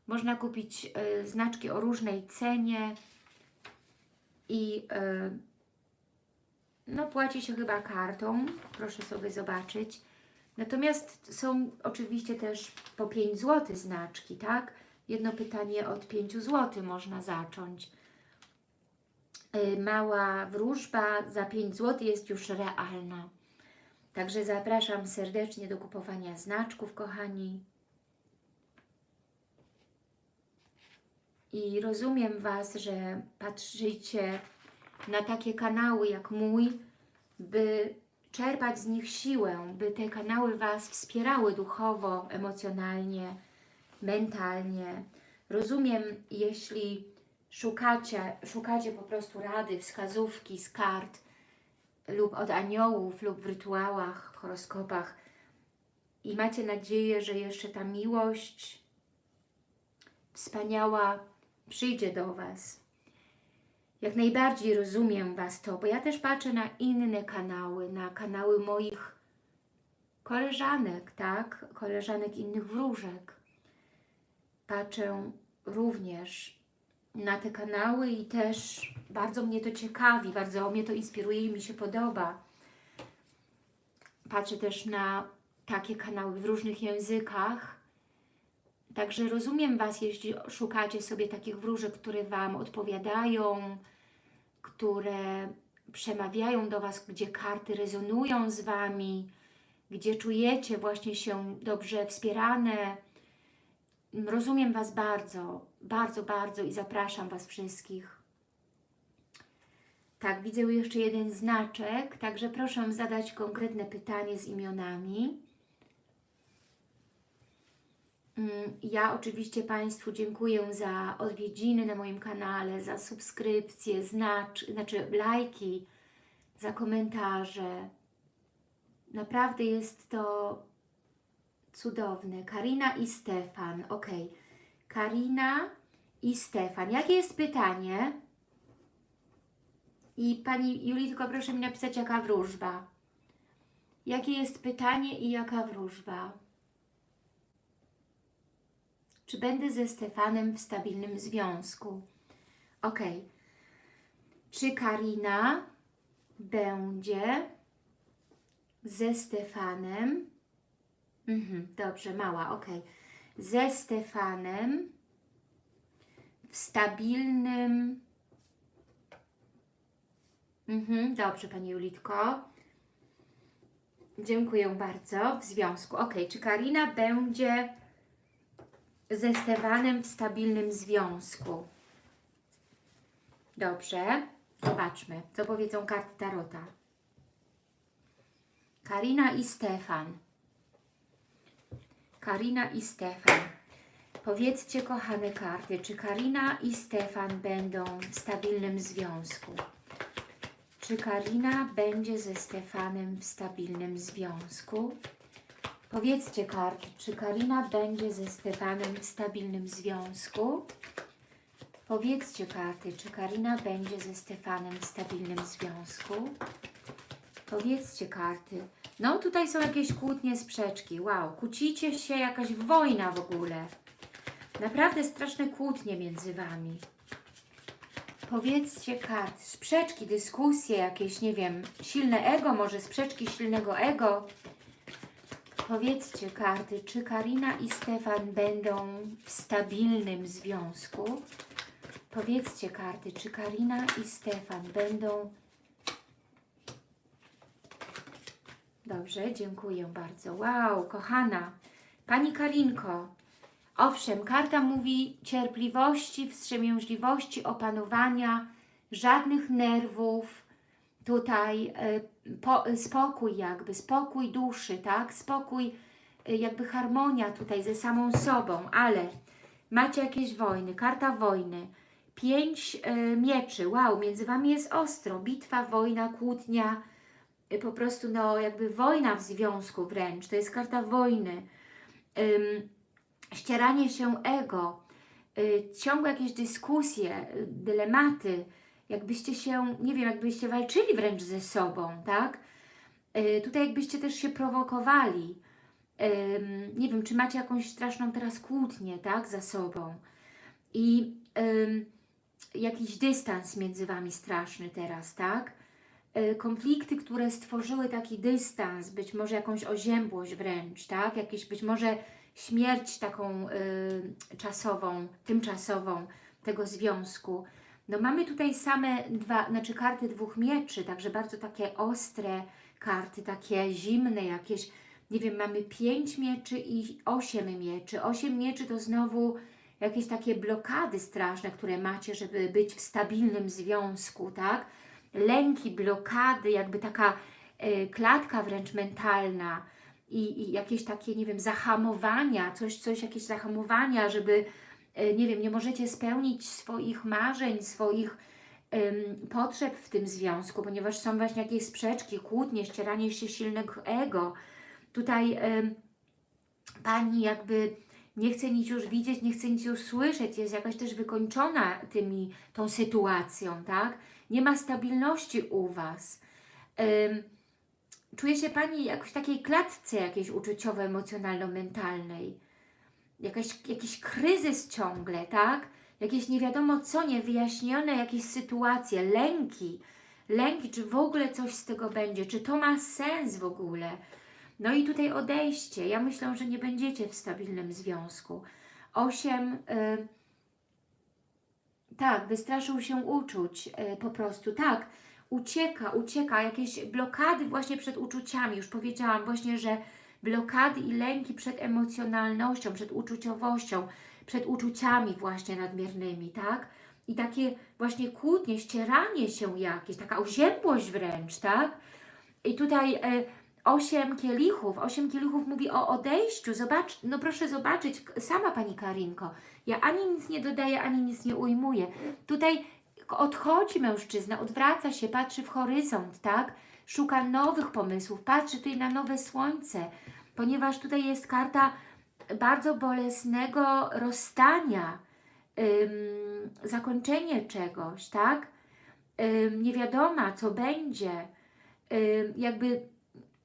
Można kupić y, znaczki o różnej cenie i y, no płaci się chyba kartą. Proszę sobie zobaczyć. Natomiast są oczywiście też po 5 zł znaczki, tak? Jedno pytanie od 5 zł można zacząć. Y, Mała wróżba za 5 zł jest już realna. Także zapraszam serdecznie do kupowania znaczków, kochani. I rozumiem Was, że patrzycie na takie kanały jak mój, by czerpać z nich siłę, by te kanały Was wspierały duchowo, emocjonalnie, mentalnie. Rozumiem, jeśli szukacie, szukacie po prostu rady, wskazówki z kart lub od aniołów, lub w rytuałach, w horoskopach i macie nadzieję, że jeszcze ta miłość wspaniała przyjdzie do Was. Jak najbardziej rozumiem Was to, bo ja też patrzę na inne kanały, na kanały moich koleżanek, tak? Koleżanek innych wróżek. Patrzę również na te kanały i też bardzo mnie to ciekawi, bardzo mnie to inspiruje i mi się podoba. Patrzę też na takie kanały w różnych językach. Także rozumiem Was, jeśli szukacie sobie takich wróżek, które Wam odpowiadają, które przemawiają do Was, gdzie karty rezonują z Wami, gdzie czujecie właśnie się dobrze wspierane. Rozumiem Was bardzo, bardzo, bardzo i zapraszam Was wszystkich. Tak, widzę jeszcze jeden znaczek, także proszę zadać konkretne pytanie z imionami. Mm, Ja oczywiście Państwu dziękuję za odwiedziny na moim kanale, za subskrypcje, znacz, znaczy lajki, za komentarze. Naprawdę jest to cudowne. Karina i Stefan. Ok. Karina i Stefan. Jakie jest pytanie? I Pani Julitko, proszę mi napisać, jaka wróżba. Jakie jest pytanie i jaka wróżba? Czy będę ze Stefanem w stabilnym związku? Ok. Czy Karina będzie ze Stefanem? Mhm, dobrze, mała, ok. Ze Stefanem w stabilnym... Mhm, dobrze, Pani Julitko. Dziękuję bardzo. W związku. Ok, czy Karina będzie ze Stefanem w stabilnym związku? Dobrze. Zobaczmy, co powiedzą karty Tarota. Karina i Stefan. Karina i Stefan. Powiedzcie, kochane karty, czy Karina i Stefan będą w stabilnym związku? Czy Karina będzie ze Stefanem w stabilnym związku? Powiedzcie karty, czy Karina będzie ze Stefanem w stabilnym związku? Powiedzcie karty, czy Karina będzie ze Stefanem w stabilnym związku? Powiedzcie karty. No tutaj są jakieś kłótnie, sprzeczki. Wow, kłócicie się, jakaś wojna w ogóle. Naprawdę straszne kłótnie między Wami. Powiedzcie kart, sprzeczki, dyskusje, jakieś, nie wiem, silne ego, może sprzeczki silnego ego. Powiedzcie karty, czy Karina i Stefan będą w stabilnym związku? Powiedzcie karty, czy Karina i Stefan będą... Dobrze, dziękuję bardzo. Wow, kochana. Pani Karinko, owszem, karta mówi cierpliwości, wstrzemięźliwości, opanowania, żadnych nerwów, tutaj e, po, spokój jakby, spokój duszy, tak? Spokój, e, jakby harmonia tutaj ze samą sobą, ale macie jakieś wojny, karta wojny, pięć e, mieczy, wow, między Wami jest ostro, bitwa, wojna, kłótnia, po prostu no jakby wojna w związku wręcz, to jest karta wojny, ścieranie się ego, y, ciągłe jakieś dyskusje, y, dylematy, jakbyście się, nie wiem, jakbyście walczyli wręcz ze sobą, tak? Y, tutaj jakbyście też się prowokowali. Ym, nie wiem, czy macie jakąś straszną teraz kłótnię, tak, za sobą. I ym, jakiś dystans między Wami straszny teraz, tak? Y, konflikty, które stworzyły taki dystans, być może jakąś oziębłość wręcz, tak? Jakieś być może śmierć taką y, czasową, tymczasową tego związku. No mamy tutaj same dwa, znaczy karty dwóch mieczy, także bardzo takie ostre karty, takie zimne jakieś, nie wiem, mamy pięć mieczy i osiem mieczy. Osiem mieczy to znowu jakieś takie blokady straszne, które macie, żeby być w stabilnym związku, tak? Lęki, blokady, jakby taka e, klatka wręcz mentalna i, i jakieś takie, nie wiem, zahamowania, coś, coś, jakieś zahamowania, żeby, e, nie wiem, nie możecie spełnić swoich marzeń, swoich em, potrzeb w tym związku, ponieważ są właśnie jakieś sprzeczki, kłótnie, ścieranie się silnego ego. Tutaj em, Pani jakby nie chce nic już widzieć, nie chce nic już słyszeć, jest jakaś też wykończona tymi, tą sytuacją, tak? Nie ma stabilności u Was. Czuje się Pani jakoś w takiej klatce jakiejś uczuciowo-emocjonalno-mentalnej. Jakiś kryzys ciągle, tak? Jakieś nie wiadomo co, niewyjaśnione jakieś sytuacje, lęki. Lęki, czy w ogóle coś z tego będzie, czy to ma sens w ogóle. No i tutaj odejście. Ja myślę, że nie będziecie w stabilnym związku. Osiem, y, tak, wystraszył się uczuć y, po prostu, tak, ucieka, ucieka, jakieś blokady właśnie przed uczuciami. Już powiedziałam właśnie, że blokady i lęki przed emocjonalnością, przed uczuciowością, przed uczuciami właśnie nadmiernymi, tak? I takie właśnie kłótnie, ścieranie się jakieś, taka oziębłość wręcz, tak? I tutaj... Y, osiem kielichów. Osiem kielichów mówi o odejściu. Zobacz, no proszę zobaczyć, sama Pani Karinko. Ja ani nic nie dodaję, ani nic nie ujmuję. Tutaj odchodzi mężczyzna, odwraca się, patrzy w horyzont, tak? Szuka nowych pomysłów, patrzy tutaj na nowe słońce, ponieważ tutaj jest karta bardzo bolesnego rozstania, ym, zakończenie czegoś, tak? Ym, nie wiadoma, co będzie, ym, jakby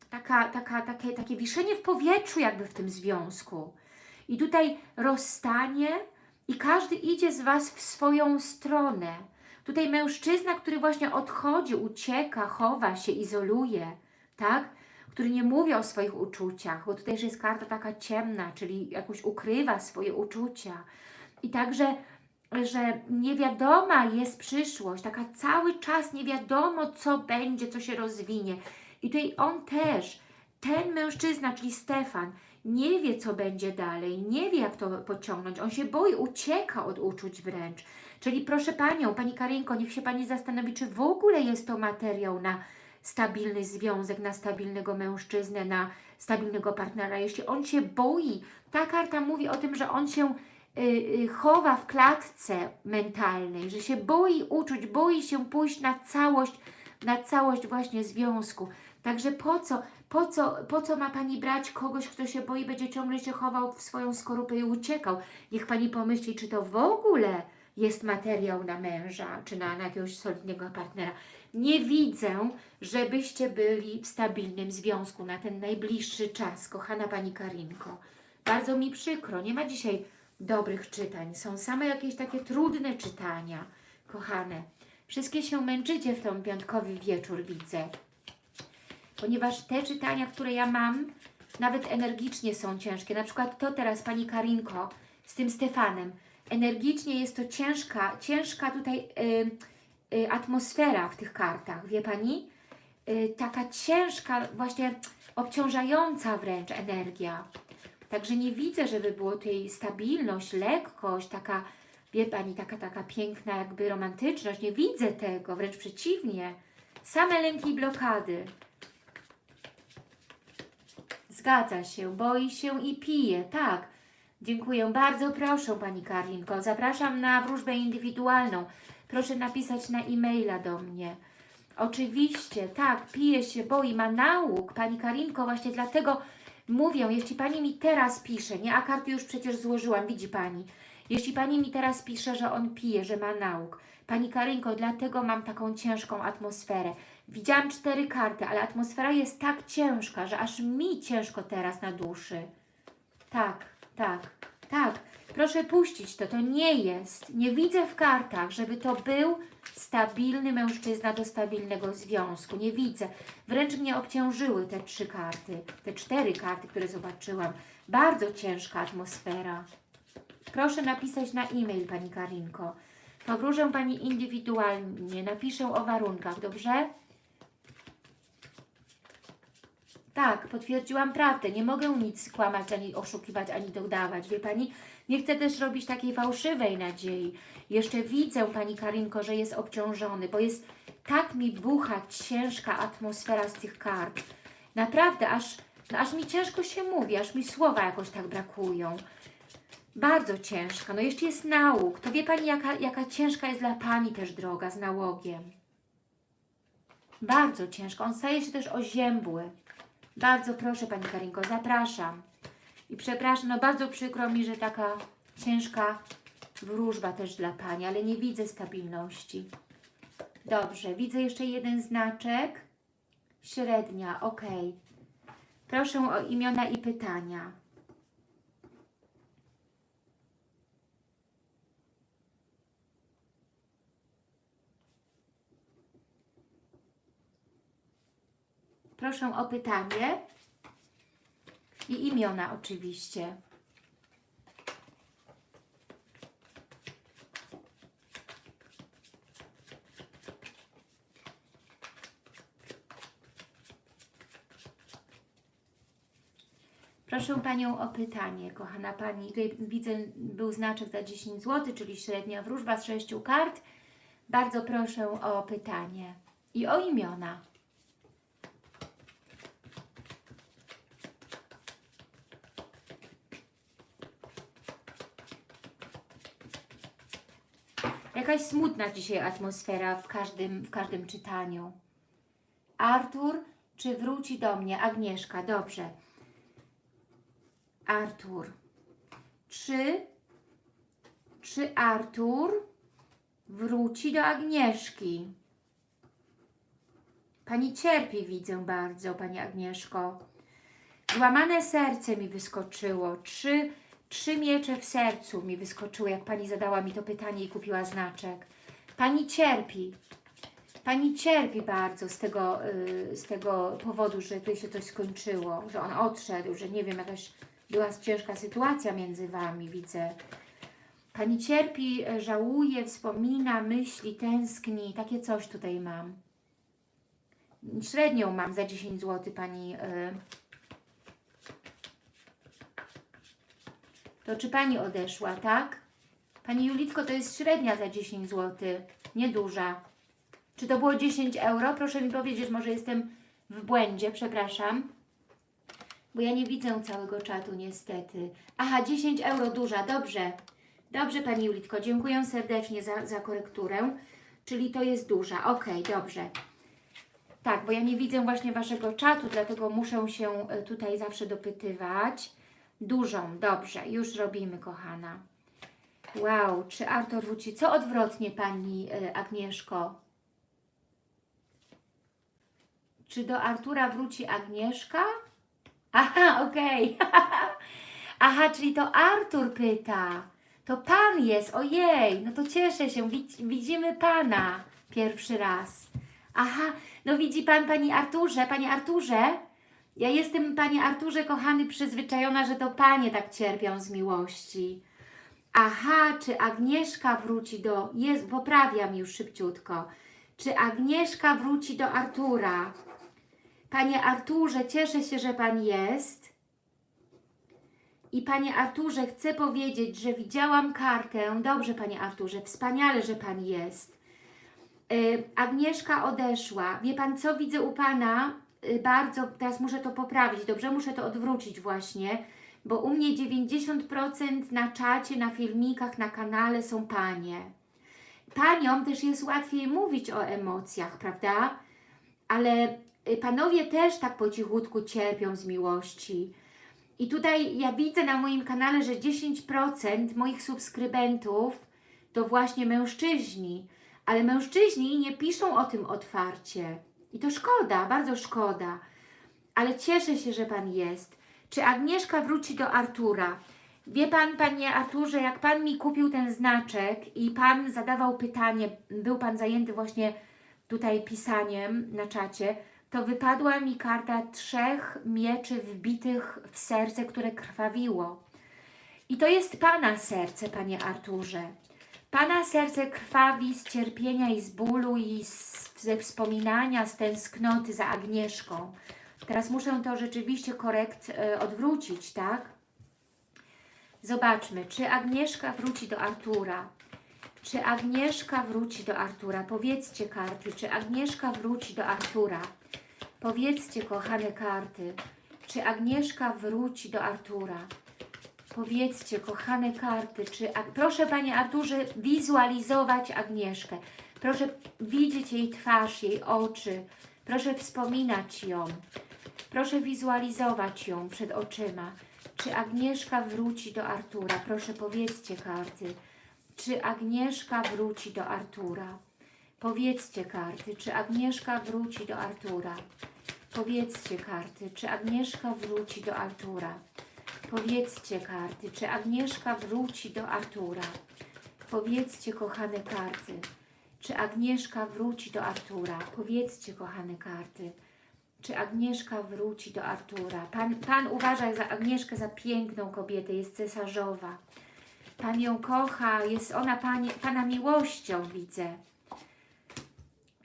taka, taka, takie, takie wiszenie w powietrzu jakby w tym związku. I tutaj rozstanie i każdy idzie z Was w swoją stronę. Tutaj mężczyzna, który właśnie odchodzi, ucieka, chowa się, izoluje, tak? Który nie mówi o swoich uczuciach, bo tutaj jest karta taka ciemna, czyli jakoś ukrywa swoje uczucia. I także, że niewiadoma jest przyszłość, taka cały czas nie wiadomo, co będzie, co się rozwinie. I tutaj on też, ten mężczyzna, czyli Stefan, nie wie, co będzie dalej, nie wie, jak to pociągnąć. On się boi, ucieka od uczuć wręcz. Czyli proszę Panią, Pani Karinko, niech się Pani zastanowi, czy w ogóle jest to materiał na stabilny związek, na stabilnego mężczyznę, na stabilnego partnera. Jeśli on się boi, ta karta mówi o tym, że on się y, y, chowa w klatce mentalnej, że się boi uczuć, boi się pójść na całość na całość właśnie związku. Także po co, po co, po co ma Pani brać kogoś, kto się boi, będzie ciągle się chował w swoją skorupę i uciekał? Niech Pani pomyśli, czy to w ogóle jest materiał na męża, czy na, na jakiegoś solidnego partnera. Nie widzę, żebyście byli w stabilnym związku na ten najbliższy czas, kochana Pani Karinko. Bardzo mi przykro, nie ma dzisiaj dobrych czytań. Są same jakieś takie trudne czytania, kochane. Wszystkie się męczycie w ten piątkowy wieczór, widzę. Ponieważ te czytania, które ja mam, nawet energicznie są ciężkie. Na przykład to teraz, Pani Karinko, z tym Stefanem. Energicznie jest to ciężka, ciężka tutaj y, y, atmosfera w tych kartach, wie Pani? Y, taka ciężka, właśnie obciążająca wręcz energia. Także nie widzę, żeby było tutaj stabilność, lekkość, taka, wie Pani, taka, taka piękna jakby romantyczność. Nie widzę tego, wręcz przeciwnie. Same lęki i blokady. Zgadza się, boi się i pije, tak. Dziękuję bardzo, proszę Pani Karinko. Zapraszam na wróżbę indywidualną. Proszę napisać na e-maila do mnie. Oczywiście, tak, pije się, boi, ma nauk. Pani Karinko, właśnie dlatego mówię, jeśli Pani mi teraz pisze, nie, a karty już przecież złożyłam, widzi Pani. Jeśli Pani mi teraz pisze, że on pije, że ma nauk. Pani Karinko, dlatego mam taką ciężką atmosferę. Widziałam cztery karty, ale atmosfera jest tak ciężka, że aż mi ciężko teraz na duszy. Tak, tak, tak. Proszę puścić to, to nie jest. Nie widzę w kartach, żeby to był stabilny mężczyzna do stabilnego związku. Nie widzę. Wręcz mnie obciążyły te trzy karty, te cztery karty, które zobaczyłam. Bardzo ciężka atmosfera. Proszę napisać na e-mail, Pani Karinko. Powróżę Pani indywidualnie, napiszę o warunkach, dobrze? Tak, potwierdziłam prawdę. Nie mogę nic kłamać, ani oszukiwać, ani dodawać. Wie Pani, nie chcę też robić takiej fałszywej nadziei. Jeszcze widzę, Pani Karinko, że jest obciążony, bo jest tak mi bucha ciężka atmosfera z tych kart. Naprawdę, aż, no aż mi ciężko się mówi, aż mi słowa jakoś tak brakują. Bardzo ciężka. No jeszcze jest nauk. To wie Pani, jaka, jaka ciężka jest dla Pani też droga z nałogiem. Bardzo ciężko. On staje się też oziębły. Bardzo proszę Pani Karinko, zapraszam. I przepraszam, no bardzo przykro mi, że taka ciężka wróżba też dla Pani, ale nie widzę stabilności. Dobrze, widzę jeszcze jeden znaczek. Średnia, ok. Proszę o imiona i pytania. Proszę o pytanie i imiona oczywiście. Proszę Panią o pytanie, kochana Pani. Tutaj widzę, był znaczek za 10 zł, czyli średnia wróżba z 6 kart. Bardzo proszę o pytanie i o imiona. Jakaś smutna dzisiaj atmosfera w każdym, w każdym czytaniu. Artur, czy wróci do mnie? Agnieszka, dobrze. Artur. Czy, czy Artur wróci do Agnieszki? Pani cierpi, widzę bardzo, Pani Agnieszko. Złamane serce mi wyskoczyło. Czy Trzy miecze w sercu mi wyskoczyły, jak Pani zadała mi to pytanie i kupiła znaczek. Pani cierpi. Pani cierpi bardzo z tego, yy, z tego powodu, że tu się coś skończyło, że on odszedł, że nie wiem, jakaś była ciężka sytuacja między Wami, widzę. Pani cierpi, żałuje, wspomina, myśli, tęskni. Takie coś tutaj mam. Średnią mam za 10 zł Pani... Yy, To czy Pani odeszła, tak? Pani Julitko, to jest średnia za 10 zł, nieduża. Czy to było 10 euro? Proszę mi powiedzieć, może jestem w błędzie, przepraszam. Bo ja nie widzę całego czatu niestety. Aha, 10 euro duża, dobrze. Dobrze Pani Julitko, dziękuję serdecznie za, za korekturę. Czyli to jest duża, ok, dobrze. Tak, bo ja nie widzę właśnie Waszego czatu, dlatego muszę się e, tutaj zawsze dopytywać. Dużą, dobrze, już robimy, kochana. Wow, czy Artur wróci? Co odwrotnie, Pani e, Agnieszko? Czy do Artura wróci Agnieszka? Aha, okej. (laughs) Aha, czyli to Artur pyta. To Pan jest, ojej, no to cieszę się, Widz, widzimy Pana pierwszy raz. Aha, no widzi Pan, Pani Arturze, Panie Arturze, ja jestem, Panie Arturze, kochany, przyzwyczajona, że to Panie tak cierpią z miłości. Aha, czy Agnieszka wróci do... Jest, poprawiam już szybciutko. Czy Agnieszka wróci do Artura? Panie Arturze, cieszę się, że Pan jest. I Panie Arturze, chcę powiedzieć, że widziałam kartę. Dobrze, Panie Arturze, wspaniale, że Pan jest. Y, Agnieszka odeszła. Wie Pan, co widzę u Pana? Y, Bardzo, teraz muszę to poprawić, dobrze? Muszę to odwrócić właśnie, bo u mnie 90% na czacie, na filmikach, na kanale są Panie. Paniom też jest łatwiej mówić o emocjach, prawda? Ale y, Panowie też tak po cichutku cierpią z miłości. I tutaj ja widzę na moim kanale, że 10% moich subskrybentów to właśnie mężczyźni. Ale mężczyźni nie piszą o tym otwarcie. I to szkoda, bardzo szkoda. Ale cieszę się, że Pan jest. Czy Agnieszka wróci do Artura? Wie Pan, Panie Arturze, jak Pan mi kupił ten znaczek i Pan zadawał pytanie, był Pan zajęty właśnie tutaj pisaniem na czacie, to wypadła mi karta trzech mieczy wbitych w serce, które krwawiło. I to jest Pana serce, Panie Arturze. Pana serce krwawi z cierpienia i z bólu i z, ze wspominania, z tęsknoty za Agnieszką. Teraz muszę to rzeczywiście korekt e, odwrócić, tak? Zobaczmy, czy Agnieszka wróci do Artura. Czy Agnieszka wróci do Artura? Powiedzcie karty, czy Agnieszka wróci do Artura? Powiedzcie, kochane karty, czy Agnieszka wróci do Artura? Powiedzcie, kochane karty, czy... Ag- Proszę, Panie Arturze, wizualizować Agnieszkę. Proszę widzieć jej twarz, jej oczy. Proszę wspominać ją. Proszę wizualizować ją przed oczyma. Czy Agnieszka wróci do Artura? Proszę, powiedzcie karty. Czy Agnieszka wróci do Artura? Powiedzcie karty, czy Agnieszka wróci do Artura? Powiedzcie karty, czy Agnieszka wróci do Artura? Powiedzcie karty, czy Agnieszka wróci do Artura? Powiedzcie, kochane karty, czy Agnieszka wróci do Artura? Powiedzcie, kochane karty, czy Agnieszka wróci do Artura? Pan, Pan uważa za Agnieszkę za piękną kobietę, jest cesarzowa. Pan ją kocha, jest ona panie, Pana miłością, widzę.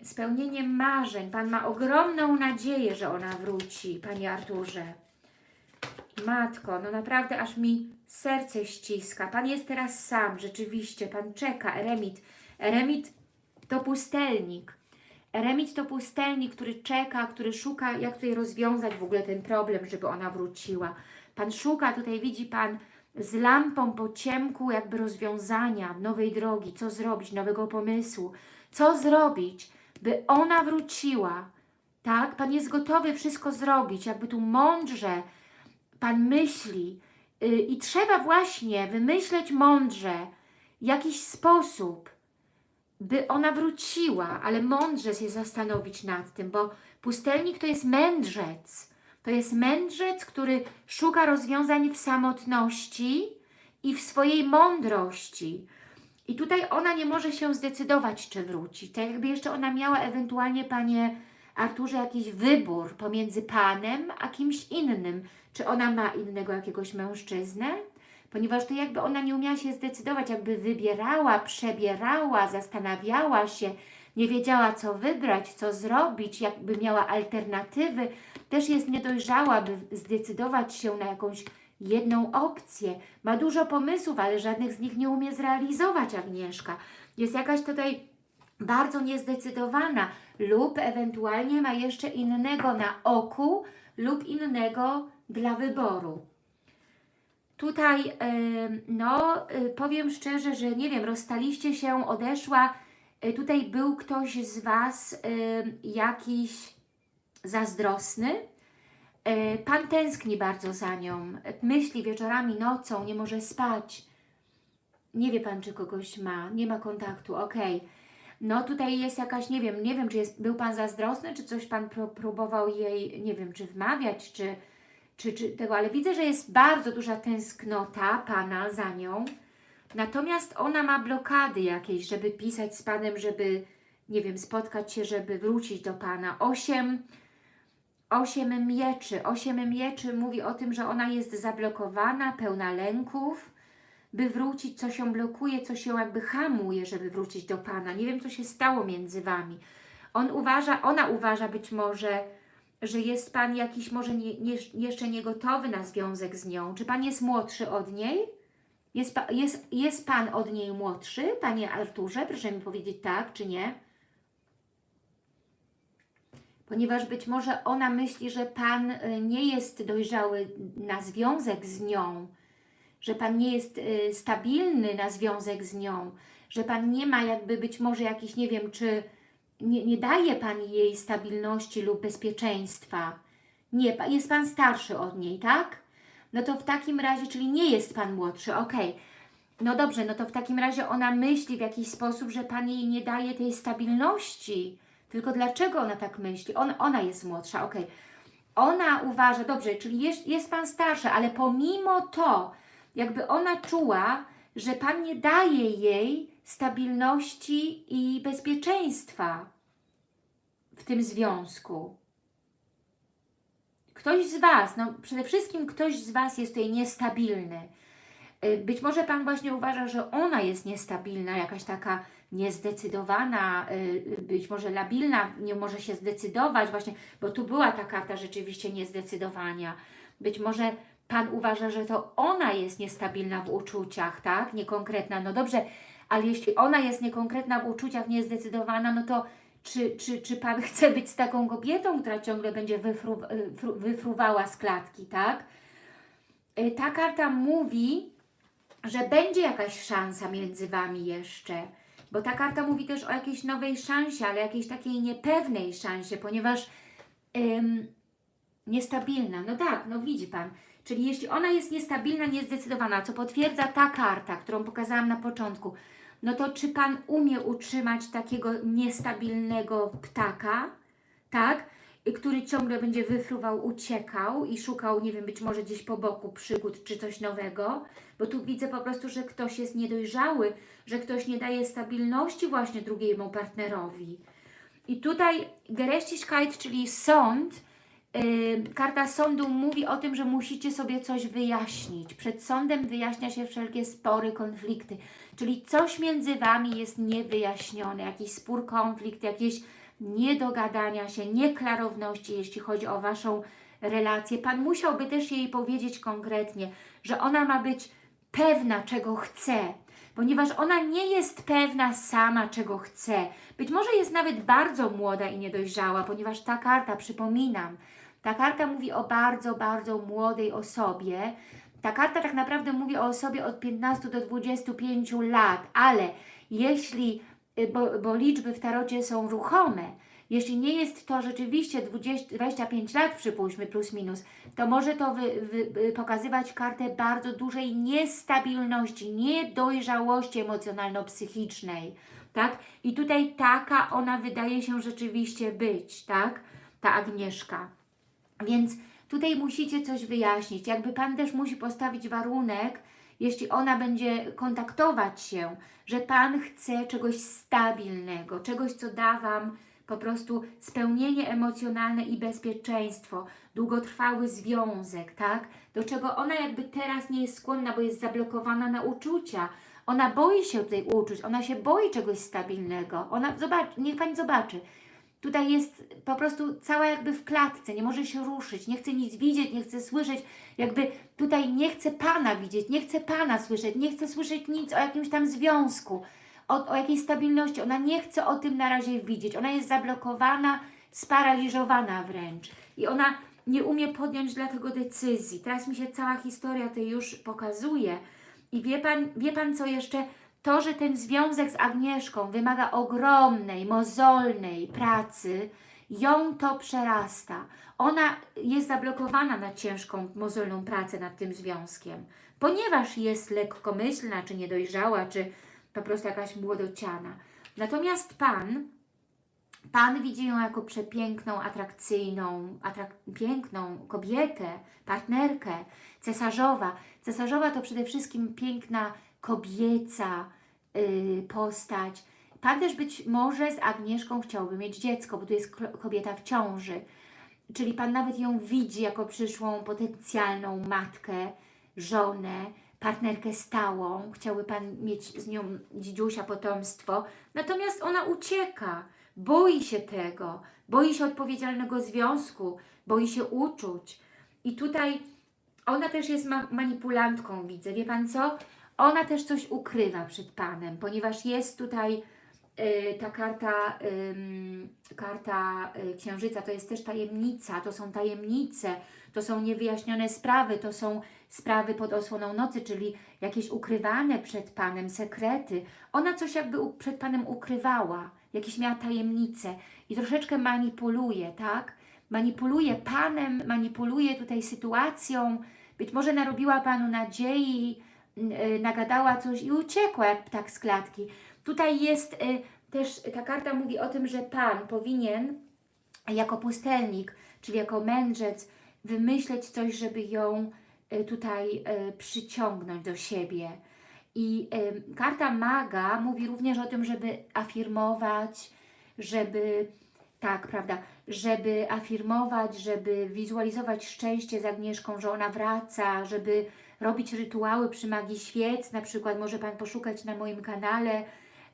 Spełnieniem marzeń. Pan ma ogromną nadzieję, że ona wróci, Panie Arturze. Matko, no naprawdę aż mi serce ściska. Pan jest teraz sam, rzeczywiście. Pan czeka, eremit. Eremit to pustelnik. Eremit to pustelnik, który czeka, który szuka, jak tutaj rozwiązać w ogóle ten problem, żeby ona wróciła. Pan szuka, tutaj widzi Pan z lampą po ciemku jakby rozwiązania, nowej drogi, co zrobić, nowego pomysłu. Co zrobić, by ona wróciła, tak? Pan jest gotowy wszystko zrobić, jakby tu mądrze Pan myśli yy, i trzeba właśnie wymyśleć mądrze jakiś sposób, by ona wróciła, ale mądrze się zastanowić nad tym, bo pustelnik to jest mędrzec. To jest mędrzec, który szuka rozwiązań w samotności i w swojej mądrości. I tutaj ona nie może się zdecydować, czy wróci. Tak jakby jeszcze ona miała ewentualnie, Panie Arturze, jakiś wybór pomiędzy Panem a kimś innym. Czy ona ma innego jakiegoś mężczyznę? Ponieważ to jakby ona nie umiała się zdecydować, jakby wybierała, przebierała, zastanawiała się, nie wiedziała co wybrać, co zrobić, jakby miała alternatywy. Też jest niedojrzała, by zdecydować się na jakąś jedną opcję. Ma dużo pomysłów, ale żadnych z nich nie umie zrealizować Agnieszka. Jest jakaś tutaj bardzo niezdecydowana lub ewentualnie ma jeszcze innego na oku lub innego dla wyboru. Tutaj, no, y, powiem szczerze, że nie wiem, rozstaliście się, odeszła, y, tutaj był ktoś z Was jakiś zazdrosny. E, Pan tęskni bardzo za nią, myśli wieczorami, nocą, nie może spać. Nie wie Pan, czy kogoś ma, nie ma kontaktu, ok. No tutaj jest jakaś, nie wiem, nie wiem, czy jest, był Pan zazdrosny, czy coś Pan pró próbował jej, nie wiem, czy wmawiać, czy, czy, czy tego, ale widzę, że jest bardzo duża tęsknota Pana za nią. Natomiast ona ma blokady jakieś, żeby pisać z Panem, żeby, nie wiem, spotkać się, żeby wrócić do Pana. Osiem, osiem mieczy. Osiem mieczy mówi o tym, że ona jest zablokowana, pełna lęków, by wrócić, co się blokuje, co się jakby hamuje, żeby wrócić do Pana. Nie wiem, co się stało między Wami. On uważa, ona uważa być może, że jest Pan jakiś może nie, nie, jeszcze niegotowy na związek z nią. Czy Pan jest młodszy od niej? Jest, jest, jest Pan od niej młodszy, Panie Arturze? Proszę mi powiedzieć tak, czy nie? Ponieważ być może ona myśli, że Pan y, nie jest dojrzały na związek z nią, że Pan nie jest y, stabilny na związek z nią, że Pan nie ma jakby być może jakiś, nie wiem, czy nie, nie daje Pan jej stabilności lub bezpieczeństwa. Nie, jest Pan starszy od niej, tak? No to w takim razie, czyli nie jest Pan młodszy, ok. No dobrze, no to w takim razie ona myśli w jakiś sposób, że Pan jej nie daje tej stabilności. Tylko dlaczego ona tak myśli? On, ona jest młodsza, ok. Ona uważa, dobrze, czyli jest, jest Pan starszy, ale pomimo to, jakby ona czuła, że Pan nie daje jej stabilności i bezpieczeństwa w tym związku. Ktoś z Was, no przede wszystkim ktoś z Was jest tutaj niestabilny. Y, być może Pan właśnie uważa, że ona jest niestabilna, jakaś taka niezdecydowana, y, być może labilna, nie może się zdecydować właśnie, bo tu była ta karta rzeczywiście niezdecydowania. Być może Pan uważa, że to ona jest niestabilna w uczuciach, tak? Niekonkretna. No dobrze, ale jeśli ona jest niekonkretna w uczuciach, niezdecydowana, no to czy, czy, czy Pan (laughs) chce być z taką kobietą, która ciągle będzie wyfru, wyfruwała z klatki, tak? Y, ta karta mówi, że będzie jakaś szansa między Wami jeszcze, bo ta karta mówi też o jakiejś nowej szansie, ale jakiejś takiej niepewnej szansie, ponieważ ym, niestabilna, no tak, no widzi Pan, czyli jeśli ona jest niestabilna, niezdecydowana, co potwierdza ta karta, którą pokazałam na początku, no to czy Pan umie utrzymać takiego niestabilnego ptaka, tak? który ciągle będzie wyfruwał, uciekał i szukał, nie wiem, być może gdzieś po boku przygód czy coś nowego, bo tu widzę po prostu, że ktoś jest niedojrzały, że ktoś nie daje stabilności właśnie drugiemu partnerowi. I tutaj Gerechtigkeit, czyli sąd, karta sądu mówi o tym, że musicie sobie coś wyjaśnić. Przed sądem wyjaśnia się wszelkie spory, konflikty. Czyli coś między Wami jest niewyjaśnione, jakiś spór, konflikt, jakieś niedogadania się, nieklarowności, jeśli chodzi o Waszą relację. Pan musiałby też jej powiedzieć konkretnie, że ona ma być pewna, czego chce, ponieważ ona nie jest pewna sama, czego chce. Być może jest nawet bardzo młoda i niedojrzała, ponieważ ta karta, przypominam, ta karta mówi o bardzo, bardzo młodej osobie, ta karta tak naprawdę mówi o osobie od 15 do 25 lat, ale jeśli, y, bo, bo liczby w tarocie są ruchome, jeśli nie jest to rzeczywiście 20, 25 lat, przypuśćmy, plus minus, to może to wy, wy, pokazywać kartę bardzo dużej niestabilności, niedojrzałości emocjonalno-psychicznej, tak? I tutaj taka ona wydaje się rzeczywiście być, tak? Ta Agnieszka. Więc Tutaj musicie coś wyjaśnić. Jakby Pan też musi postawić warunek, jeśli ona będzie kontaktować się, że Pan chce czegoś stabilnego, czegoś, co da Wam po prostu spełnienie emocjonalne i bezpieczeństwo, długotrwały związek, tak? Do czego ona jakby teraz nie jest skłonna, bo jest zablokowana na uczucia. Ona boi się tutaj uczuć, ona się boi czegoś stabilnego. Ona, zobacz, niech Pani zobaczy, Tutaj jest po prostu cała jakby w klatce, nie może się ruszyć, nie chce nic widzieć, nie chce słyszeć, jakby tutaj nie chce Pana widzieć, nie chce Pana słyszeć, nie chce słyszeć nic o jakimś tam związku, o, o jakiejś stabilności. Ona nie chce o tym na razie widzieć. Ona jest zablokowana, sparaliżowana wręcz. I ona nie umie podjąć dlatego decyzji. Teraz mi się cała historia tej już pokazuje. I wie Pan, wie pan co jeszcze? To, że ten związek z Agnieszką wymaga ogromnej, mozolnej pracy ją to przerasta. Ona jest zablokowana na ciężką, mozolną pracę nad tym związkiem, ponieważ jest lekkomyślna, czy niedojrzała, czy po prostu jakaś młodociana. Natomiast Pan, Pan widzi ją jako przepiękną, atrakcyjną, atrak piękną kobietę, partnerkę, cesarzowa. Cesarzowa to przede wszystkim piękna kobieca yy, postać. Pan też być może z Agnieszką chciałby mieć dziecko, bo tu jest kobieta w ciąży. Czyli Pan nawet ją widzi jako przyszłą potencjalną matkę, żonę, partnerkę stałą. Chciałby Pan mieć z nią dzidziusia, potomstwo. Natomiast ona ucieka, boi się tego, boi się odpowiedzialnego związku, boi się uczuć. I tutaj ona też jest ma manipulantką, widzę. Wie Pan co? Ona też coś ukrywa przed Panem, ponieważ jest tutaj y, ta karta, ym, karta y, księżyca, to jest też tajemnica, to są tajemnice, to są niewyjaśnione sprawy, to są sprawy pod osłoną nocy, czyli jakieś ukrywane przed Panem sekrety. Ona coś jakby przed Panem ukrywała, jakieś miała tajemnice i troszeczkę manipuluje, tak? Manipuluje Panem, manipuluje tutaj sytuacją, być może narobiła Panu nadziei, nagadała coś i uciekła jak ptak z klatki. Tutaj jest yy, też, ta karta mówi o tym, że Pan powinien jako pustelnik, czyli jako mędrzec, wymyśleć coś, żeby ją y, tutaj przyciągnąć do siebie. I karta maga mówi również o tym, żeby afirmować, żeby, tak, prawda, żeby afirmować, żeby wizualizować szczęście z Agnieszką, że ona wraca, żeby robić rytuały przy magii świec, na przykład może Pan poszukać na moim kanale,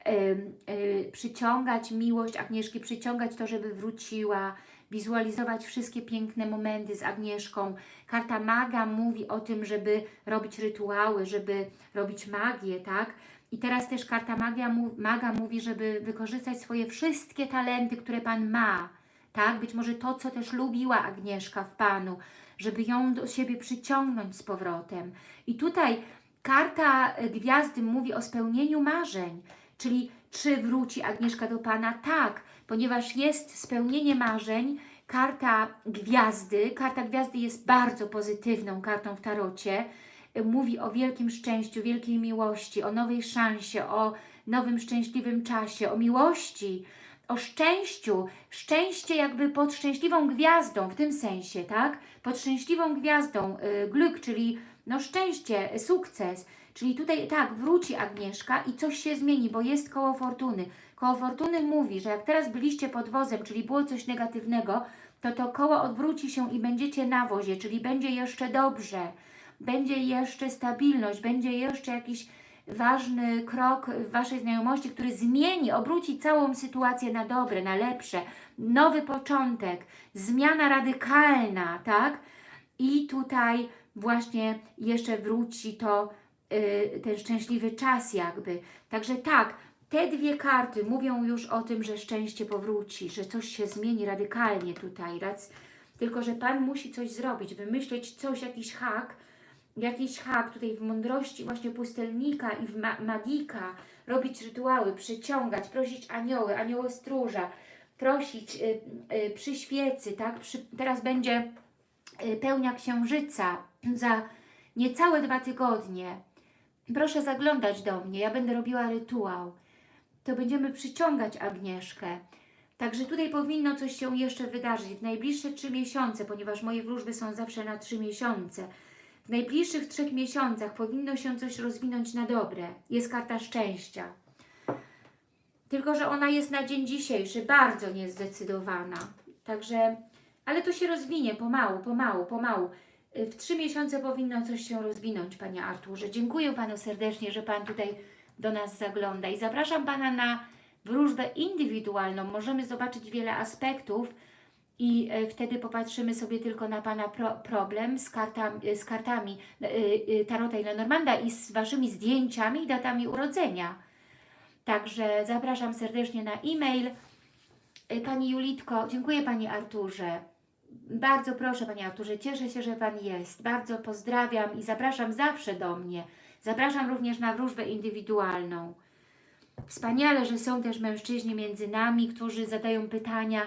y, przyciągać miłość Agnieszki, przyciągać to, żeby wróciła, wizualizować wszystkie piękne momenty z Agnieszką. Karta maga mówi o tym, żeby robić rytuały, żeby robić magię, tak? I teraz też karta magia, maga mówi, żeby wykorzystać swoje wszystkie talenty, które Pan ma, tak? Być może to, co też lubiła Agnieszka w Panu, żeby ją do siebie przyciągnąć z powrotem. I tutaj karta e, gwiazdy mówi o spełnieniu marzeń, czyli czy wróci Agnieszka do Pana? Tak, ponieważ jest spełnienie marzeń, karta gwiazdy, karta gwiazdy jest bardzo pozytywną kartą w tarocie, Y, mówi o wielkim szczęściu, wielkiej miłości, o nowej szansie, o nowym szczęśliwym czasie, o miłości, o szczęściu, szczęście jakby pod szczęśliwą gwiazdą, w tym sensie, tak? Pod szczęśliwą gwiazdą, y, glück, czyli no szczęście, sukces, czyli tutaj tak, wróci Agnieszka i coś się zmieni, bo jest koło fortuny. Koło fortuny mówi, że jak teraz byliście pod wozem, czyli było coś negatywnego, to to koło odwróci się i będziecie na wozie, czyli będzie jeszcze dobrze, będzie jeszcze stabilność, będzie jeszcze jakiś ważny krok w Waszej znajomości, który zmieni, obróci całą sytuację na dobre, na lepsze, nowy początek, zmiana radykalna, tak? I tutaj właśnie jeszcze wróci to, y, ten szczęśliwy czas jakby. Także tak, te dwie karty mówią już o tym, że szczęście powróci, że coś się zmieni radykalnie tutaj, rac- tylko że Pan musi coś zrobić, wymyśleć coś, jakiś hak, jakiś hak tutaj w mądrości właśnie pustelnika i w ma magika, robić rytuały, przyciągać, prosić anioły, anioły stróża, prosić y, y, przy świecy, tak? Przy, teraz będzie y, pełnia księżyca (clears throat) za niecałe dwa tygodnie. Proszę zaglądać do mnie, ja będę robiła rytuał. To będziemy przyciągać Agnieszkę. Także tutaj powinno coś się jeszcze wydarzyć w najbliższe trzy miesiące, ponieważ moje wróżby są zawsze na trzy miesiące. W najbliższych trzech miesiącach powinno się coś rozwinąć na dobre. Jest karta szczęścia. Tylko, że ona jest na dzień dzisiejszy bardzo niezdecydowana. Także, ale to się rozwinie pomału, pomału, pomału. W trzy miesiące powinno coś się rozwinąć, Panie Arturze. Dziękuję Panu serdecznie, że Pan tutaj do nas zagląda i zapraszam Pana na wróżbę indywidualną. Możemy zobaczyć wiele aspektów i e, wtedy popatrzymy sobie tylko na Pana pro, problem z, kartami, z kartami y, Tarota i Lenormanda i z Waszymi zdjęciami i datami urodzenia. Także zapraszam serdecznie na e-mail. Pani Julitko, dziękuję Pani Arturze. Bardzo proszę Panie Arturze, cieszę się, że Pan jest. Bardzo pozdrawiam i zapraszam zawsze do mnie. Zapraszam również na wróżbę indywidualną. Wspaniale, że są też mężczyźni między nami, którzy zadają pytania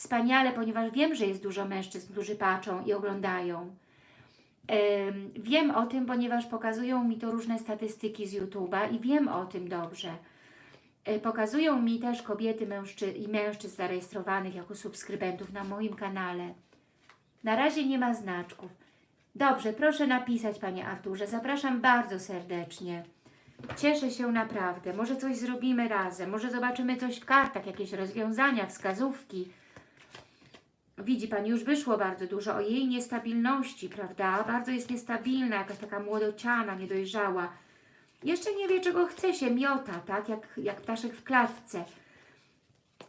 Wspaniale, ponieważ wiem, że jest dużo mężczyzn, którzy patrzą i oglądają. Wiem o tym, ponieważ pokazują mi to różne statystyki z YouTube'a i wiem o tym dobrze. Y, Pokazują mi też kobiety mężczy i mężczyzn zarejestrowanych jako subskrybentów na moim kanale. Na razie nie ma znaczków. Dobrze, proszę napisać Panie Arturze. Zapraszam bardzo serdecznie. Cieszę się naprawdę. Może coś zrobimy razem. Może zobaczymy coś w kartach, jakieś rozwiązania, wskazówki. Widzi Pani, już wyszło bardzo dużo o jej niestabilności, prawda? Bardzo jest niestabilna, jakaś taka młodociana, niedojrzała. Jeszcze nie wie, czego chce się, miota, tak? Jak, jak ptaszek w klatce.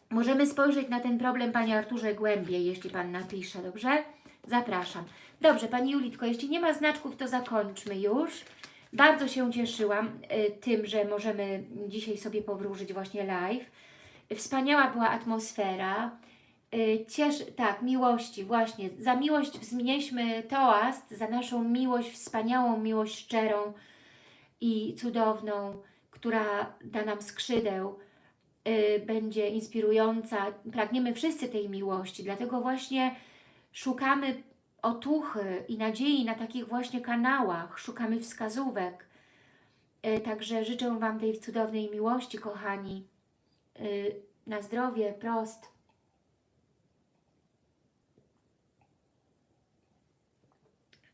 Możemy spojrzeć na ten problem, Panie Arturze, głębiej, jeśli Pan napisze, dobrze? Zapraszam. Dobrze, Pani Julitko, jeśli nie ma znaczków, to zakończmy już. Bardzo się cieszyłam y, tym, że możemy dzisiaj sobie powróżyć właśnie live. Wspaniała była atmosfera. Y, Ciesz, tak, miłości, właśnie. Za miłość wznieśmy toast, za naszą miłość, wspaniałą miłość szczerą i cudowną, która da nam skrzydeł, y, będzie inspirująca. Pragniemy wszyscy tej miłości, dlatego właśnie szukamy otuchy i nadziei na takich właśnie kanałach, szukamy wskazówek. Y, Także życzę Wam tej cudownej miłości, kochani. Na zdrowie, prost.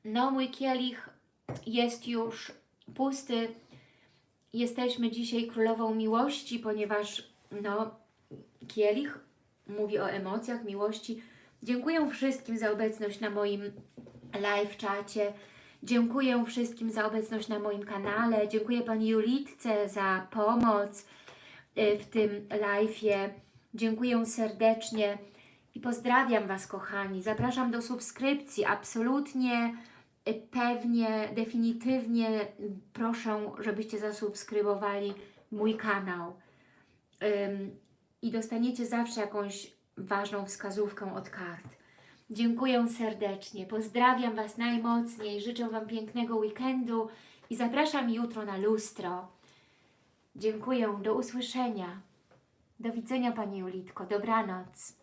No, mój kielich jest już pusty. Jesteśmy dzisiaj królową miłości, ponieważ no, kielich mówi o emocjach, miłości. Dziękuję wszystkim za obecność na moim live czacie. Dziękuję wszystkim za obecność na moim kanale. Dziękuję Pani Julitce za pomoc y, w tym live'ie. Dziękuję serdecznie i pozdrawiam Was, kochani. Zapraszam do subskrypcji. Absolutnie, pewnie, definitywnie proszę, żebyście zasubskrybowali mój kanał. I dostaniecie zawsze jakąś ważną wskazówkę od kart. Dziękuję serdecznie. Pozdrawiam Was najmocniej. Życzę Wam pięknego weekendu i zapraszam jutro na lustro. Dziękuję. Do usłyszenia. Do widzenia Pani Julitko. Dobranoc.